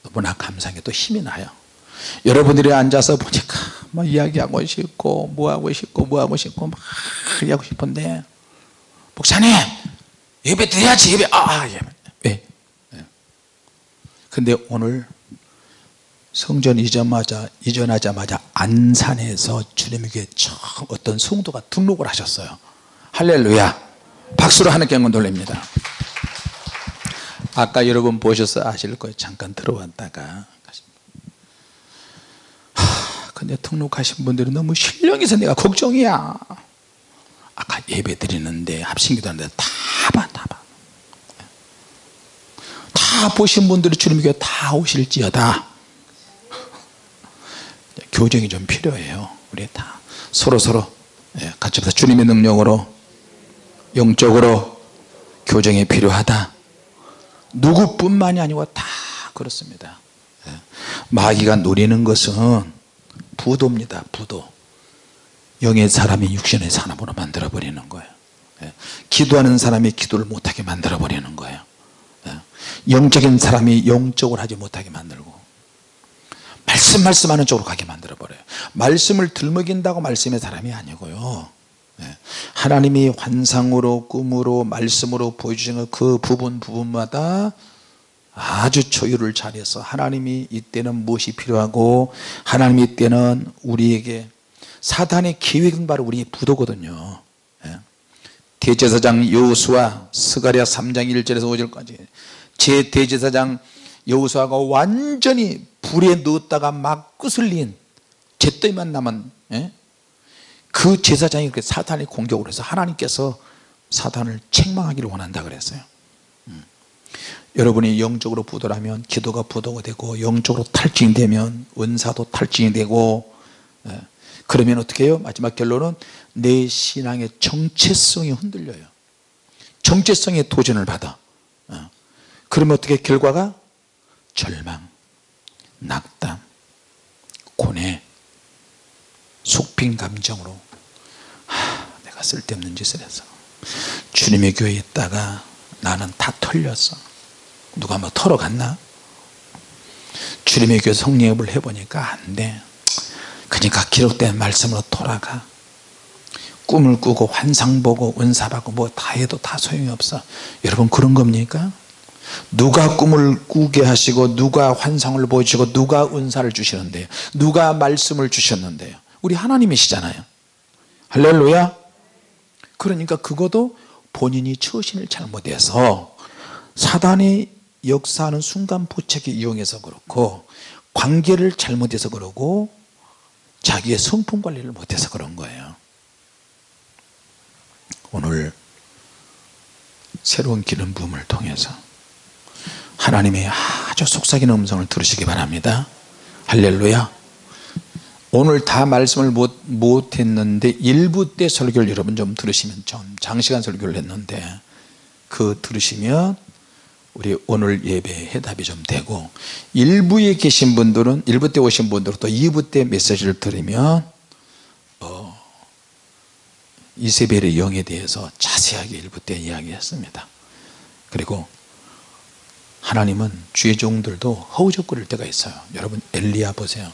너무나 감사하게 또 힘이 나요 여러분들이 앉아서 보니까 뭐 이야기하고 싶고 뭐하고 싶고 뭐하고 싶고 막 하고 싶은데 목사님 예배 드려야지 예배 아, 아 예배. 근데 오늘 성전 이전하자, 이전하자마자 안산에서 주님에게 처음 어떤 성도가 등록을 하셨어요. 할렐루야. 박수로 하나님께 영광 돌립니다. 아까 여러분 보셔서 아실 거예요. 잠깐 들어왔다가. 하, 근데 등록하신 분들이 너무 신령해서 내가 걱정이야. 아까 예배 드리는데 합심기도 하는데 다봐 다봐. 다 보신 분들이 주님 교회 다 오실지어다. 교정이 좀 필요해요. 우리 다 서로 서로 예, 같이 주님의 능력으로 영적으로 교정이 필요하다. 누구뿐만이 아니고 다 그렇습니다. 예. 마귀가 노리는 것은 부도입니다. 부도. 영의 사람이 육신의 사람으로 만들어 버리는 거예요. 예. 기도하는 사람이 기도를 못하게 만들어 버리는 거예요 영적인 사람이 영적으로 하지 못하게 만들고 말씀 말씀하는 쪽으로 가게 만들어 버려요 말씀을 들먹인다고 말씀의 사람이 아니고요 네. 하나님이 환상으로 꿈으로 말씀으로 보여주시는 그 부분 부분마다 아주 조율을 잘해서 하나님이 이때는 무엇이 필요하고 하나님이 이때는 우리에게 사단의 계획은 바로 우리 부도거든요 예. 대제사장 여호수아 스가랴 3장 1절에서 5절까지 제 대제사장 여호수아가 완전히 불에 넣었다가 막 끄슬린 잿더미만 남은 예? 그 제사장이 사탄의 공격을 해서 하나님께서 사탄을 책망하기를 원한다 그랬어요 음. 여러분이 영적으로 부도라면 기도가 부도가 되고 영적으로 탈진이 되면 은사도 탈진이 되고 예. 그러면 어떻게 해요 마지막 결론은 내 신앙의 정체성이 흔들려요 정체성에 도전을 받아 어. 그러면 어떻게 결과가? 절망 낙담 고뇌 속빈 감정으로. 하, 내가 쓸데없는 짓을 해서. 주님의 교회에 있다가 나는 다 털렸어. 누가 뭐 털어갔나? 주님의 교회 성령업을 해보니까 안돼. 그러니까 기록된 말씀으로 돌아가. 꿈을 꾸고 환상 보고 은사 받고 뭐 다 해도 다 소용이 없어. 여러분 그런 겁니까 누가 꿈을 꾸게 하시고 누가 환상을 보여주시고 누가 은사를 주시는데요? 누가 말씀을 주셨는데요? 우리 하나님이시잖아요. 할렐루야. 그러니까 그것도 본인이 처신을 잘못해서 사단이 역사하는 순간 포착에 이용해서 그렇고 관계를 잘못해서 그러고 자기의 성품 관리를 못해서 그런 거예요. 오늘 새로운 기름 부음을 통해서 하나님의 아주 속삭이는 음성을 들으시기 바랍니다. 할렐루야. 오늘 다 말씀을 못, 못 했는데 일부 때 설교를 여러분 좀 들으시면 좀 장시간 설교를 했는데 그 들으시면 우리 오늘 예배 해답이 좀 되고 일부에 계신 분들은 일부 때 오신 분들은 또 2부 때 메시지를 들으면 어, 이세벨의 영에 대해서 자세하게 일부 때 이야기했습니다. 그리고 하나님은 주의 종들도 허우적거릴 때가 있어요. 여러분 엘리야 보세요.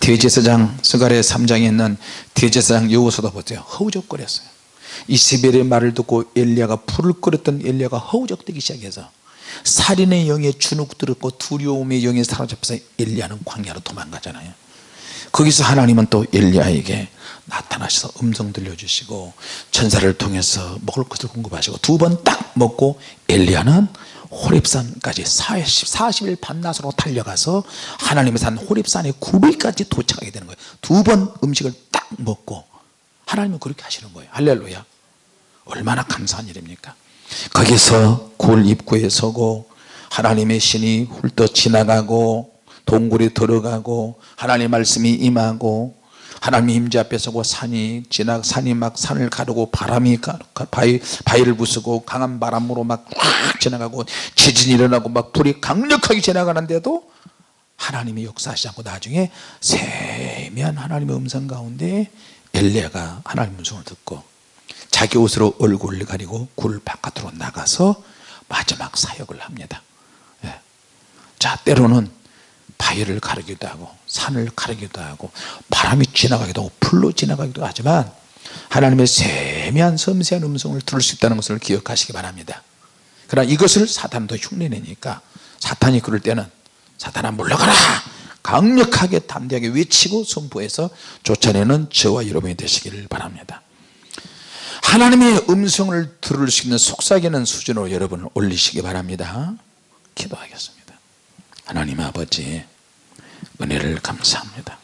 대제사장 스가랴 3장에 있는 대제사장 여호수도 보세요. 허우적거렸어요. 이세벨의 말을 듣고 엘리야가 불을 끓였던 엘리야가 허우적대기 시작해서 살인의 영에 주눅 들었고 두려움의 영에 사로잡혀서 엘리야는 광야로 도망가잖아요. 거기서 하나님은 또 엘리야에게 나타나셔서 음성 들려주시고 천사를 통해서 먹을 것을 공급하시고 두 번 딱 먹고 엘리야는 호립산까지 40, 40일 밤낮으로 달려가서 하나님의 산 호립산의 9일까지 도착하게 되는 거예요. 두 번 음식을 딱 먹고 하나님은 그렇게 하시는 거예요. 할렐루야. 얼마나 감사한 일입니까? 거기서 굴 입구에 서고 하나님의 신이 훌떡 지나가고 동굴에 들어가고 하나님의 말씀이 임하고 하나님의 임재 앞에 서고 산이 지나 산이 막 산을 가르고 바람이 바위, 바위를 부수고 강한 바람으로 막꽉 지나가고 지진이 일어나고 막 불이 강력하게 지나가는데도 하나님이 역사하시지 않고 나중에 세미한 하나님의 음성 가운데 엘리야가 하나님의 음성을 듣고 자기 옷으로 얼굴을 가리고 굴 바깥으로 나가서 마지막 사역을 합니다 예. 자 때로는 바위를 가르기도 하고 산을 가르기도 하고 바람이 지나가기도 하고 풀로 지나가기도 하지만 하나님의 세미한 섬세한 음성을 들을 수 있다는 것을 기억하시기 바랍니다. 그러나 이것을 사탄도 흉내내니까 사탄이 그럴 때는 사탄아 물러가라! 강력하게 담대하게 외치고 선포해서 쫓아내는 저와 여러분이 되시기를 바랍니다. 하나님의 음성을 들을 수 있는 속삭이는 수준으로 여러분을 올리시기 바랍니다. 기도하겠습니다 하나님 아버지 은혜를 감사합니다.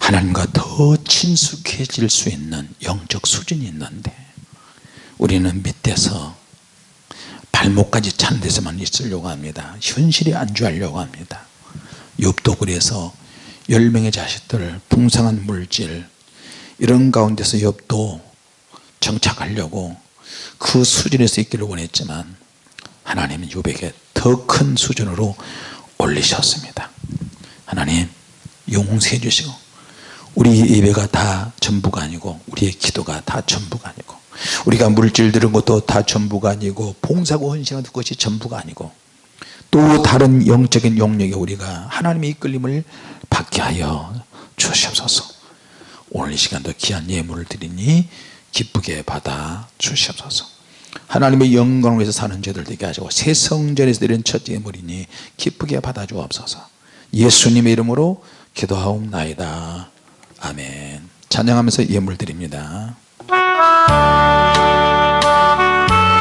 하나님과 더 친숙해질 수 있는 영적 수준이 있는데 우리는 밑에서 발목까지 찬 데서만 있으려고 합니다. 현실에 안주하려고 합니다. 욥도 그래서 10명의 자식들 풍성한 물질 이런 가운데서 욥도 정착하려고 그 수준에서 있기를 원했지만 하나님은 욥에게 더 큰 수준으로 올리셨습니다. 하나님 용서해 주시고 우리 예배가 다 전부가 아니고 우리의 기도가 다 전부가 아니고 우리가 물질 들은 것도 다 전부가 아니고 봉사고 헌신하는 것이 전부가 아니고 또 다른 영적인 영역에 우리가 하나님의 이끌림을 받게 하여 주시옵소서. 오늘 이 시간도 귀한 예물을 드리니 기쁘게 받아 주시옵소서 하나님의 영광을 위해서 사는 죄들 되게 하시고 새 성전에서 내린 첫 예물이니 기쁘게 받아주옵소서. 예수님의 이름으로 기도하옵나이다. 아멘. 찬양하면서 예물 드립니다.